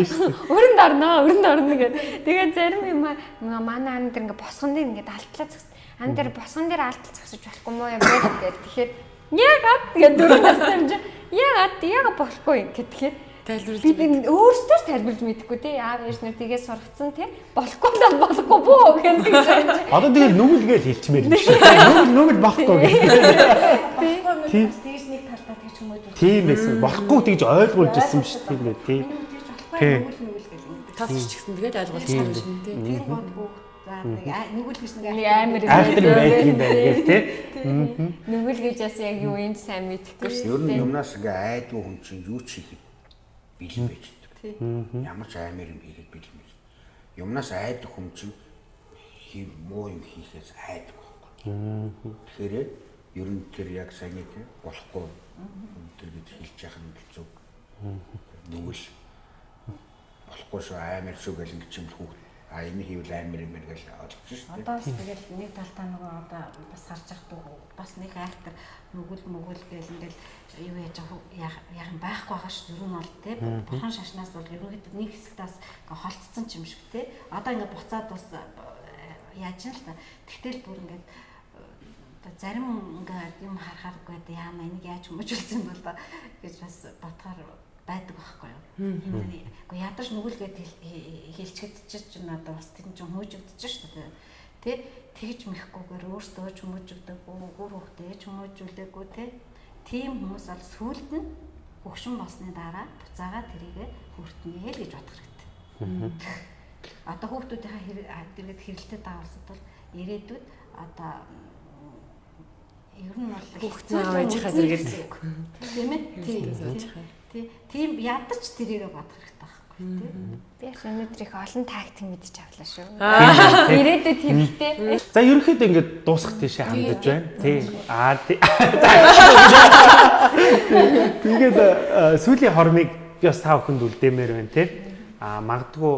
Өрөнд орноо, өрөнд орно гэдэг. Тэгээд зарим юм аа манай ан дээр ингээ босгон дээр ингээ алтлаа зогс. Ан дээр босгон дээр алтал зогсож болохгүй мó юм бэ гэдэг. Тэгэхээр яагаад тэгээд дөрөв настай юм чи яагаад яагаад болохгүй гэхээр Тайлбарлаж бид энэ өөрсдөө ч тайлбарлаж мэдэхгүй тий. Аав ээж нар тгээ сургацсан тий. Болохгүй даа болохгүй бөө гэдэг чинь Одоо тэгэл нүгэл гэж хэлчмээр юм шиг. Нүгэл нүгэл болохгүй юм бас тэгж нэг талдаа тэгж хүмүүжүүлж. Тийм байсан. Болохгүй тэгж ойлгуулж ирсэн биш. Тийм үү тий. Тий. нүгэл нүгэл гэдэг. тасч ч гэсэн тэгээд ойлгуулж байгаа юм шиг тий. Тэр гол бүх За нэг нүгэл гэж нэг амар Айхтар байдаг. юм байна гэх тий. Нүгэл гэж бас яг юу юм сайн мэдхгүй шүү Ер нь юмнаас ингээ айдгүй хүн чинь юу ч хийхэд бэлэн байж байгаа. Ямар ч аймаар юм хийхэд бэлэн байж. Юмнаас айдаг хүн чинь хий муу юм хийхээс айдаг байхгүй. Тэгэхээр ер нь тэр яг сайн нэг болохгүй тэр гэж хэлж яхах нь хэцүү. Нүгэл болохгүй шүү аймаар шүү гэл ингэ чимэл хүүхд а энэ хийвэл аймаар юм байна гэж ойлгож шүү дээ. Одоо бас тэгэл нэг талдаа нөгөө одоо бас харж явах бас нэг айхтар нүгэл мүгэл гэл ингээл юу яаж яах юм байхгүй байгаа шүү дээ. Ер нь бол тий бурхан шашнаас бол ерөнхийдөө нэг хэсэгтээс холцсон ч юм шиг тий. Одоо ингээ буцаад бас э, яаж юм л та. Тэгтэл бүр ингээ одоо зарим ингээ юм харахааргүй да яамаа энийг яаж хүмүүжүүлсэн бол гэж бас бодохоор байдаг байхгүй юу. Гэхдээ ядаж нүгэл гээд хэлчихэд чинь одоо бас тэр чинь хүмүүжигдэж шүү дээ. Тэ тэгж мэхгүйгээр өөртөө ч хүмүүжигдэггүй, гүр хөхтэй ч хүмүүжүүлээгүй тэ. Тийм хүмүүс бол сүулт нь хөгшин болсны дараа буцаага тэрийгэ хүртнэ л гэж бодох хэрэгтэй. Одоо хүүхдүүдийнхаа хэрэгэд хэрэлтэд даавалсад бол ирээдүйд одоо ер нь бол Хүүхдийн аав ээжийнхаа зэрэгээр тийм ээ? Тийм тий. тийм ядаж тэрийгэ бодох хэрэгтэй. байхгүй тий Би өнөөдөр их олон тактик мэдчих авлаа шүү. Ирээдүйд хэрэгтэй. За ерөнхийдөө ингээд дуусах тийшээ хандаж байна. Тий. Аа тий. Тэгээд э, сүүлийн хормыг би бас та бүхэнд үлдээмээр байна тий. Аа магадгүй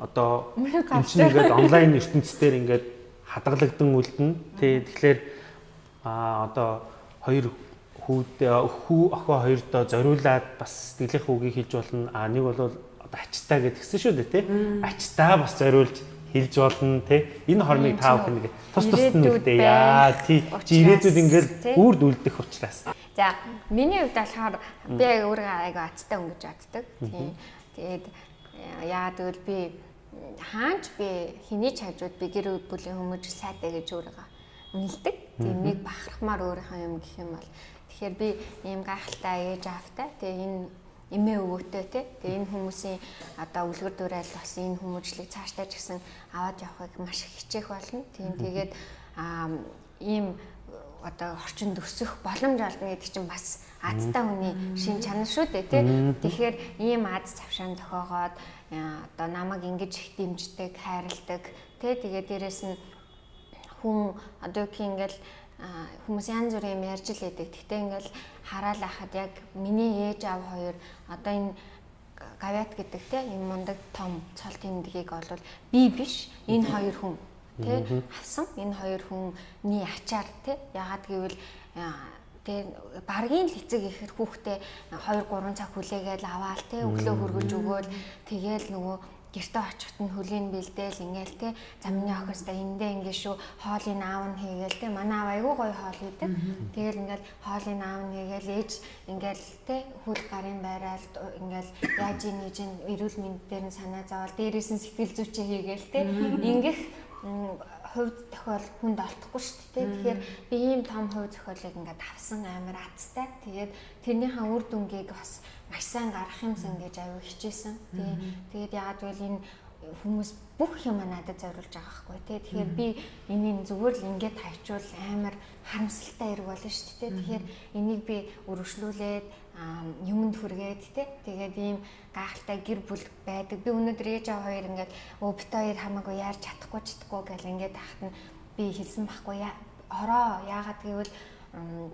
одоо энэ чинь ингээд онлайн ертөнцийн ингээд хадгалагдсан үлдэн тий. Тэгэхээр аа одоо хоёр хүүд хүү охоо хоёрдоо зориулаад бас сэтгэлийнх үгийг хэлж болно. Аа нэг бол ачтаа гэдгсэн шүү дээ тий. Ачтаа бас зориулж хэлж болно тий. Энэ хормыг та бүхэн нэг тус тусд нь үлдээ. Яа тий. Чи ирээдүйд тий. үрд үлдэх учраас. За миний хувьд болохоор би өөрөө айгаа азтай өнгөж чаддаг. Тийм. Тэгээд яагаад гэвэл би хаанч би хэний ч хажууд би гэр бүлийн хүмүүж сайтай гэж өөрийгөө үнэлдэг. Тийм нэг бахархмаар өөрийнхөө юм гэх юм бол тэгэхээр би ийм гайхалтай ээж аавтай. Тэгээ энэ эмээ өвөтэй те. Тэгээ энэ хүмүүсийн одоо үлгэр дуурайл бас энэ хүмүүжлийг цаашдаа ч гэсэн аваад явахыг маш их хичээх болно. Тийм тэгээд аа ийм одоо орчинд өсөх боломж олно гэдэг чинь бас азтай хүний шин чанар шүү дээ тий. Тэгэхээр ийм аз завшаан зохиогоод аа, одоо намайг ингэж их дэмждэг, хайрладаг тий. Тэгээд дээрэс нь хүн одоо юм ингээл хүмүүс янз бүрийн юм ярьж л байдаг. Гэхдээ ингээл хараал ахад яг миний ээж аав хоёр одоо энэ гавят гэдэг те энэ мундаг том цол тэмдгийг бол би биш энэ хоёр хүн тэ авсан. Энэ хоёр хүний ачаар тэ ягаад гэвэл тэ баргийн л эцэг ихэр хүүхдээ 2 3 цаг хүлээгээл аваал тэ өглөө хөргөж өгөөл. Тэгээл нөгөө гэртээ очихт нь хөлийн бэлдээл ингээл те за миний охиостай эндээ ингээ шүү хоолыг аав нь хийгээл те манай аав айгүй гоё хоол хийдэг. Тэгэл ингээл хоолыг аав нь хийгээл ээж ингээл те хөл гарын байрал ингээл яаж ийн нэж ин эрүүл мэнд дээр нь санаа зовоол дээрээс нь сэтгэл зүйчээ хийгээл те. Ингэх хувь тохиол хүнд олдохгүй шүү дээ. Тэгэхээр би ийм том хувь зохиолыг ингээд авсан амар азтай. Тэгээд тэрнийхээ үр дүнгийг бас маш сайн гарах юмсан гэж аюу хичээсэн. Тий. Тэгээд яагаад гэвэл энэ хүмүүс бүх юм надад зориулж байгаа байхгүй тий. Тэгэхээр би энийг зүгээр л ингээд тавьчвал амар харамсалтай хэрэг болно шүү дээ. Тэгэхээр энийг би өргөжлүүлээд юмд хүргээд тий. Тэгээд ийм гайхалтай гэр бүл байдаг. Би өнөөдөр ээж аваа хоёр ингээд бит хоёр хамаагүй яарч чадахгүй чадахгүй гэл ингээд тахт нь би хэлсэн байхгүй. Ороо яагаад гэвэл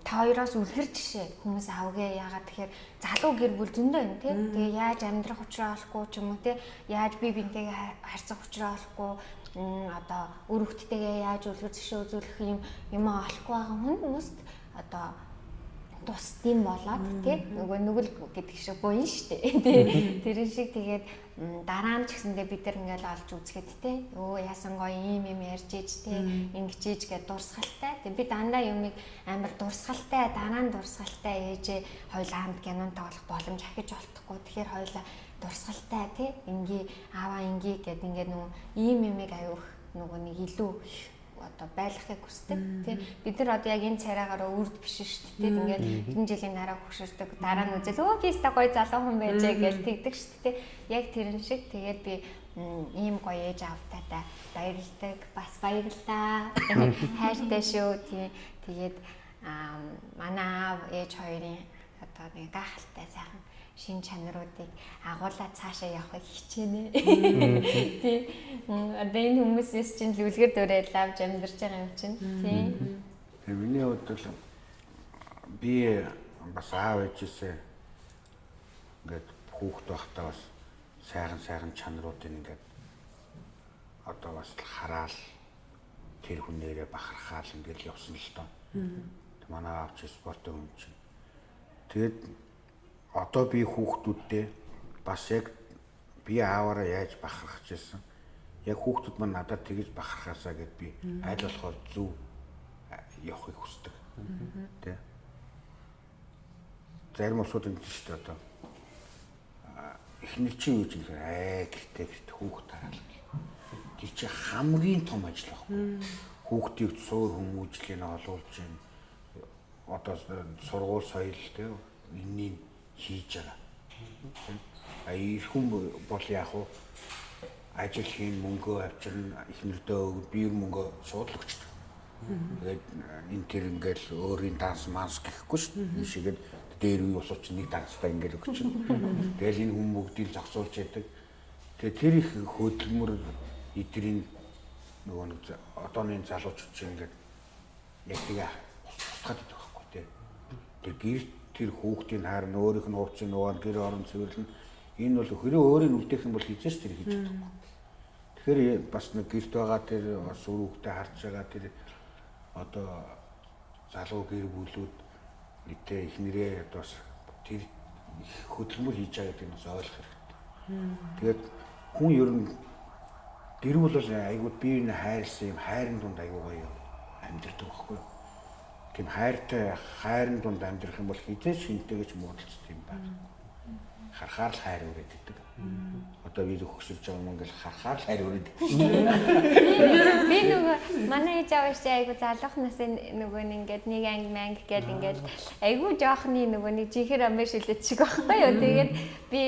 та хоёроос үлгэр жишээ хүмүүс авгээ яагаад тэгэхээр залуу гэр бүл зөндөө юм тий. Тэгээ яаж амьдрах учраа олохгүй ч юм уу тий. Яаж би бинтэйгээ харьцах учраа олохгүй одоо өр хөлттэйгээ яаж үлгэр жишээ үзүүлэх юм юм олохгүй байгаа хүмүүст одоо тусдим болоод тий нөгөө нүгэл гэдэг шиг буян штэ. <laughs> Тий тэрэн шиг тэгээд дараа нь ч гэсэндээ бид нар ингээл олж үзэхэд тий өө яасан гоё ийм юм ярьж иж тий ингэж иж гэд дурсгалтай. Тий би дандаа юмыг амар дурсгалтай дараа нь дурсгалтай ээжээ хоёулаа хамт кинон тоглох боломж ахиж олдохгүй. Тэгэхээр хоёулаа дурсгалтай тий инги аваа инги гэд ингээд нөгөө ийм юмыг аюух нөгөө нэг илүү одоо байлгахыг хүсдэг тий бид нар одоо яг энэ царайгаараа үрд биш шүү дээ ингээд энэ жилийн дараа хөшөрдөг дараа нь үзэл өө би ста гоё залуу хүн байжээ гэж тэгдэг шүү дээ яг тэрэн шиг тэгээд би ийм гоё ээж автаатай баярлдаг. Бас баярлаа. <laughs> Хайртай шүү. Тий. Тэгээд манай аав ээж хоёрын одоо нэг гайхалтай сайхан шин чанаруудыг агуулад цаашаа явахыг хичээнэ. Тий. М, Одоо энэ хүмүүсээс чинь зүлгэр дөрөөл авч амьдарч байгаа юм чинь. Тий. Тэгээ миний хувьд бол би бас аав ээжээсээ ингээд хүүхэд байхдаа бас сайхан сайхан чанаруудыг ингээд одоо бас л хараал тэр хүнээрээ бахархаал ингээд явсан л доо. Манай аав ч спортын хүн чинь. Тэгээд одоо би хүүхдүүдтэй бас яг би ааваараа яаж бахархаж ирсэн. Яг хүүхдүүд маань надад тэгэж бахархаасаа гэд би аль болохоор зөв явахыг хүсдэг. Тэ. Зарим усууд энэ шүү дээ одоо. Эхнэр чинь юу ч юм аа гэртээ гэрт хүүхд тараал. Тэр чи хамгийн том ажил байхгүй. Хүүхдийг суур хүмүүжлийг олуулж байна. Одоо сургууль соёл тэ энэний хийж байгаа. А их хүн бол яг уу ажил хийн мөнгөө авчирна эхнэрдөө өгд би мөнгөө өгчдөг. Тэгээд энэ тэр ингээл өөрийн данс манс гэхгүй шүү дээ. Энэ шигээд дээр үе ус уч нэг данстай ингээл өгч. Тэгэл энэ хүн бүгдийг зогсуулж яадаг. Тэгээд тэр их хөдөлмөр эдрийн нөгөө нэг одооны залуучууд чинь ингээд яг тэгээ устгаад идэх байхгүй тий. Тэр гэр тэр хүүхдийн харна өөрийнх нь ууцын нугаа гэр орон цэвэрлэн энэ бол хэрэг өөрийн үлдээх юм бол хизээш тэр хийж чадахгүй. Тэгэхээр бас нэг гэрт байгаа тэр бас үр хүүхдээ харж байгаа тэр одоо залуу гэр бүлүүд нийтээ их нэрээ одоо бас тэр хөдөлмөр хийж байгаа гэдэг нь бас ойлгох хэрэгтэй. Тэгээд хүн ер нь гэр бүл бол айгуу бие биенээ хайрлсан юм хайрын дунд айгуу гоё амьдрдаг байхгүй юу? Тийм хайртай хайрын дунд амьдрах юм бол хизээч шинтэйгэж муудалцдаг юм байна. Харахаар л хайр үрээд гэдэг. Одоо би хөгсөж байгаа юм ингээл харахаар л хайр үрээд. Би нөгөө манай ээж аваа чи айгу залуух насын нөгөө нэг ингээд нэг анги манг гээд ингээд айгу жоохны нөгөө нэг жихэр амбаш шилээд шиг байхгүй юу. Тэгээд би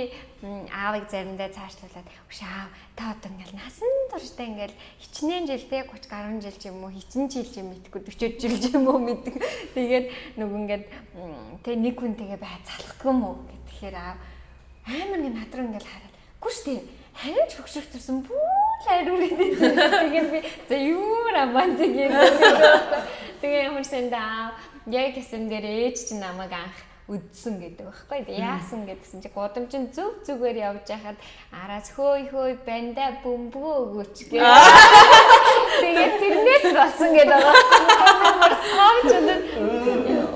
аавыг заримдаа цаашлуулад "Үш аав та одоо ингээл насан туршдаа ингээл хичнээн жил те 30 гаруй жил ч юм уу хичнээн жил ч юм мэдгүй 40 жил ч юм уу мэддэг. Тэгээд нөгөө ингээд м, тэ нэг хүн тэгээ бай залахгүй юм уу гэхээр аав амар нэг над руу ингээл хараад "Гүш тийм харин ч хөгшөрөх тусан бүх хайр үрээд тэгээд би за юу раман тэгээд тэгээ ямар сандаа яг гэсэн дээр ээж чинь намайг анх үдсэн гэдэг байхгүй тий яасан гэдгсэн чи гудамжин зүг зүгээр явж байхад араас хөөй хөөй банда бөмбөгөө өгөөч гэ тэгээд тэрнээс болсон гэдэг байгаа ямар савч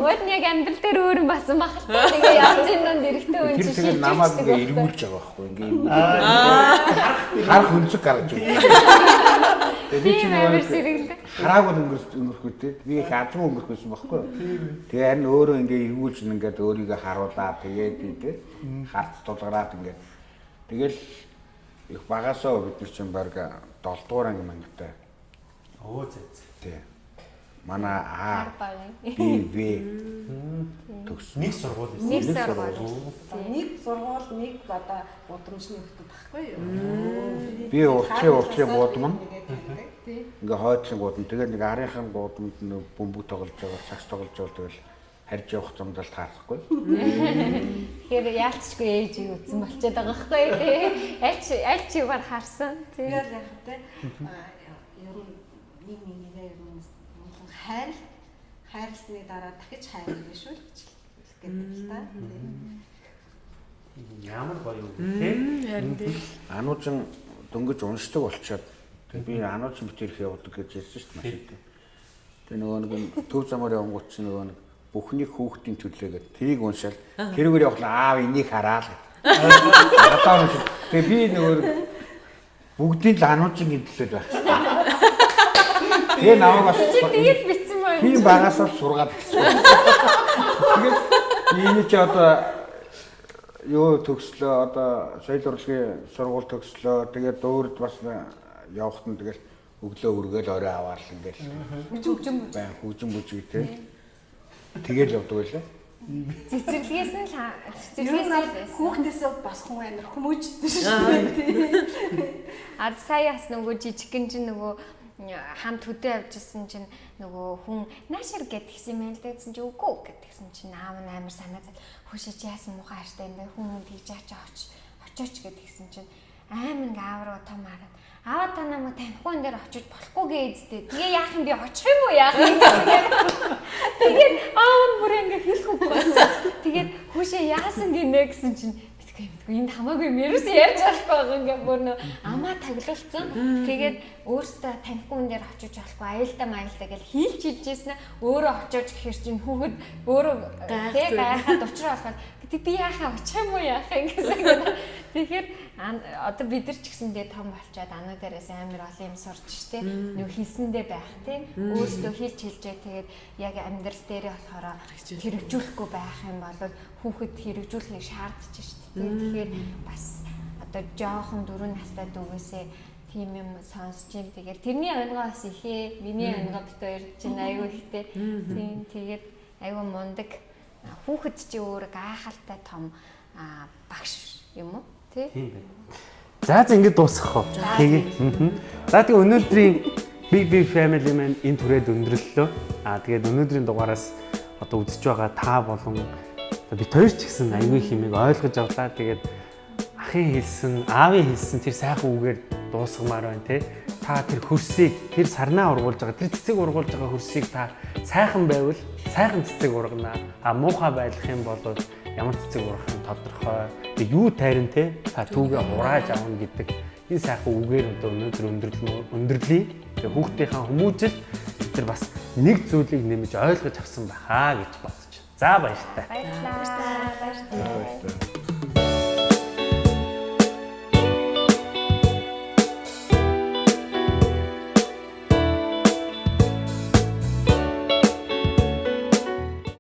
Өөд нэг амьдрал дээр өөр юм басан баг. Тэгээ явж ин донд эрэхтэй үн Тэр чи тэгэл шилжиж намайг ингээ эргүүлж байгаа байхгүй. Ингээ. Харах өнцөг гаргаж байна. <laughs> Би нөгөө сэргэлдэг. хараагүй өнгөрс өнгөрөхөө те. Би их азгүй өнгөрөхөөсөн байхгүй юу? Тэгээ харин өөрөө ингээ эргүүлж ингээд өөрийгөө харуулаад тэгээд те харц тулгараад ингээ. Тэгэл их багасаа бид нар чинь баг 7 дугаар анги мангтай. Оо зэ зэ. Тий. Манай А Хар баг. Би В төгс. Нэг сургууль байсан. Нэг сургууль. Нэг сургууль, нэг одоо гудамжны хөтөд баггүй юу? Би уртлын уртлын гудам ингээ хойдлын гудам. Тэгээд нэг арийнхын гудамд нэг бөмбөг тоглож байгаа, сакс тоглож байгаа тэгэл харж явах замдаа таарахгүй. Тэгэхээр яалтчгүй ээж юу үзсэн болчиход байгаа байхгүй тий. Аль чи аль чи бар харсан. Тэгээд яг тэ ер нь нэг нэг нэгээ ер нь хайр хайрлсны дараа дахиж хайрлаа шүү л гэж хэлдэг л та. Ямар гоё юм бэ? Ануучин дөнгөж уншдаг болчоод би ануучин битэрх явуулдаг гэж ярьсан шүү дээ машин. Тэг нөгөө нэг төв замаар явангууд чинь нөгөө нэг бүхний хүүхдийн төлөөгээд тэрийг уншаал тэрүүгээр явахлаа аав энийг хараа л. Одоо уншиж. Тэг би нөгөө бүгдийн л ануучин төлөөд байх. Тэгээ намайг бас Тэгээд битсэн мөн. Тийм багасаа сургаад гисэн. Тэгээд энэ чи одоо юу төгслөө одоо соёл урлагийн сургууль төгслөө тэгээд дуурд бас явахт нь тэгэл өглөө үргээл орой аваар л ингээл Жүжим байн хүүжин бүжиг те тэгэл явдаг байлаа. Цэцэрлэгээс нь л цэцэрлэгээс л хүүхдээсээ бас хүн амар хүмүүжтэй шүү дээ. А сая бас нөгөө жижигхэн чинь нөгөө хамт хөдөө явжсэн чинь нөгөө хүн наашир гэдгийгсэн юм л дээдсэн чи үгүй гэдгийгсэн чинь аав нь амар санаа зал хөшөө чи яасан муухай хартай юм бэ? Хүн тэгж ачаа оч очооч гэдгийгсэн чинь амар ингээ аав руу том хараад аав та намайг танихгүй энэ дээр очиж болохгүй гээдтэй тэгээ яах юм би очих юм уу яах юм <laughs> тэгээд аав нь бүр ингээ хэлэх үгүй тэгээд хөшөө яасан гинэ? гэсэн чинь мэдгүй энд хамаагүй юм ерөөс ярьж болохгүй байгаа ингээ бүр нөө амаа таглуулсан. Тэгээд өөртөө танихгүй хүн дээр очиж болохгүй аюултай маялтай гэж хийлж хэлжсэн өөрөө очиж гэхэр чинь хүүхэд өөрөө тэг гайхаад учраа болоход тэг би яахаа очих юм уу яахаа ингэсэн гэдэг. Тэгэхээр одоо бид нар ч гэсэндээ том болчоод ануу дээрээс амар олон юм сурч штэ. Нүг хийсэндээ байх тий. Өөртөө хэлж хэлжээ тэгээд яг амьдрал дээрээ болохоор хэрэгжүүлэхгүй байх юм бол хүүхэд хэрэгжүүлэхийг шаардж штэ. Тэгэхээр бас одоо жоохон дөрөв настай дүүгээсээ тийм юм сонсч юм. Тэгээд тэрний онгоо бас ихээ. Миний онгоо бит хоёр чинь аюу ихтэй. Тийм тэгээд аюу мундаг хүүхэд чи өөр гайхалтай том багш юм уу? Тий? За за ингэж дуусгах уу? Тэгээ. За тэгээ өнөөдрийн Big Big Family маань энэ түрээд өндөрлөлөө. Аа тэгээд өнөөдрийн дугаараас одоо үзэж байгаа та болон бид хоёр ч гэсэн аюулгүй хэмээг ойлгож авлаа. Тэгээд ахын хэлсэн, аавын хэлсэн тэр сайхан үгээр дуусгамаар байна те. Та тэр хөрсийг, тэр сарнаа ургуулж байгаа, тэр цэцэг ургуулж байгаа хөрсийг та сайхан байвал сайхан цэцэг ургана. А муухай байх юм бол ямар цэцэг ургах нь тодорхой. Тэг юу тайран те та түүгээ хурааж авна гэдэг энэ сайхан үгээр одоо өнөөдөр өндөрлөө өндөрлөе. Тэг хүүхдийнхаа хүмүүжил тэр бас нэг зүйлийг нэмж ойлгож авсан байхаа гэж байна. За баяртай. Баярлалаа. Баярлалаа. Баярлалаа.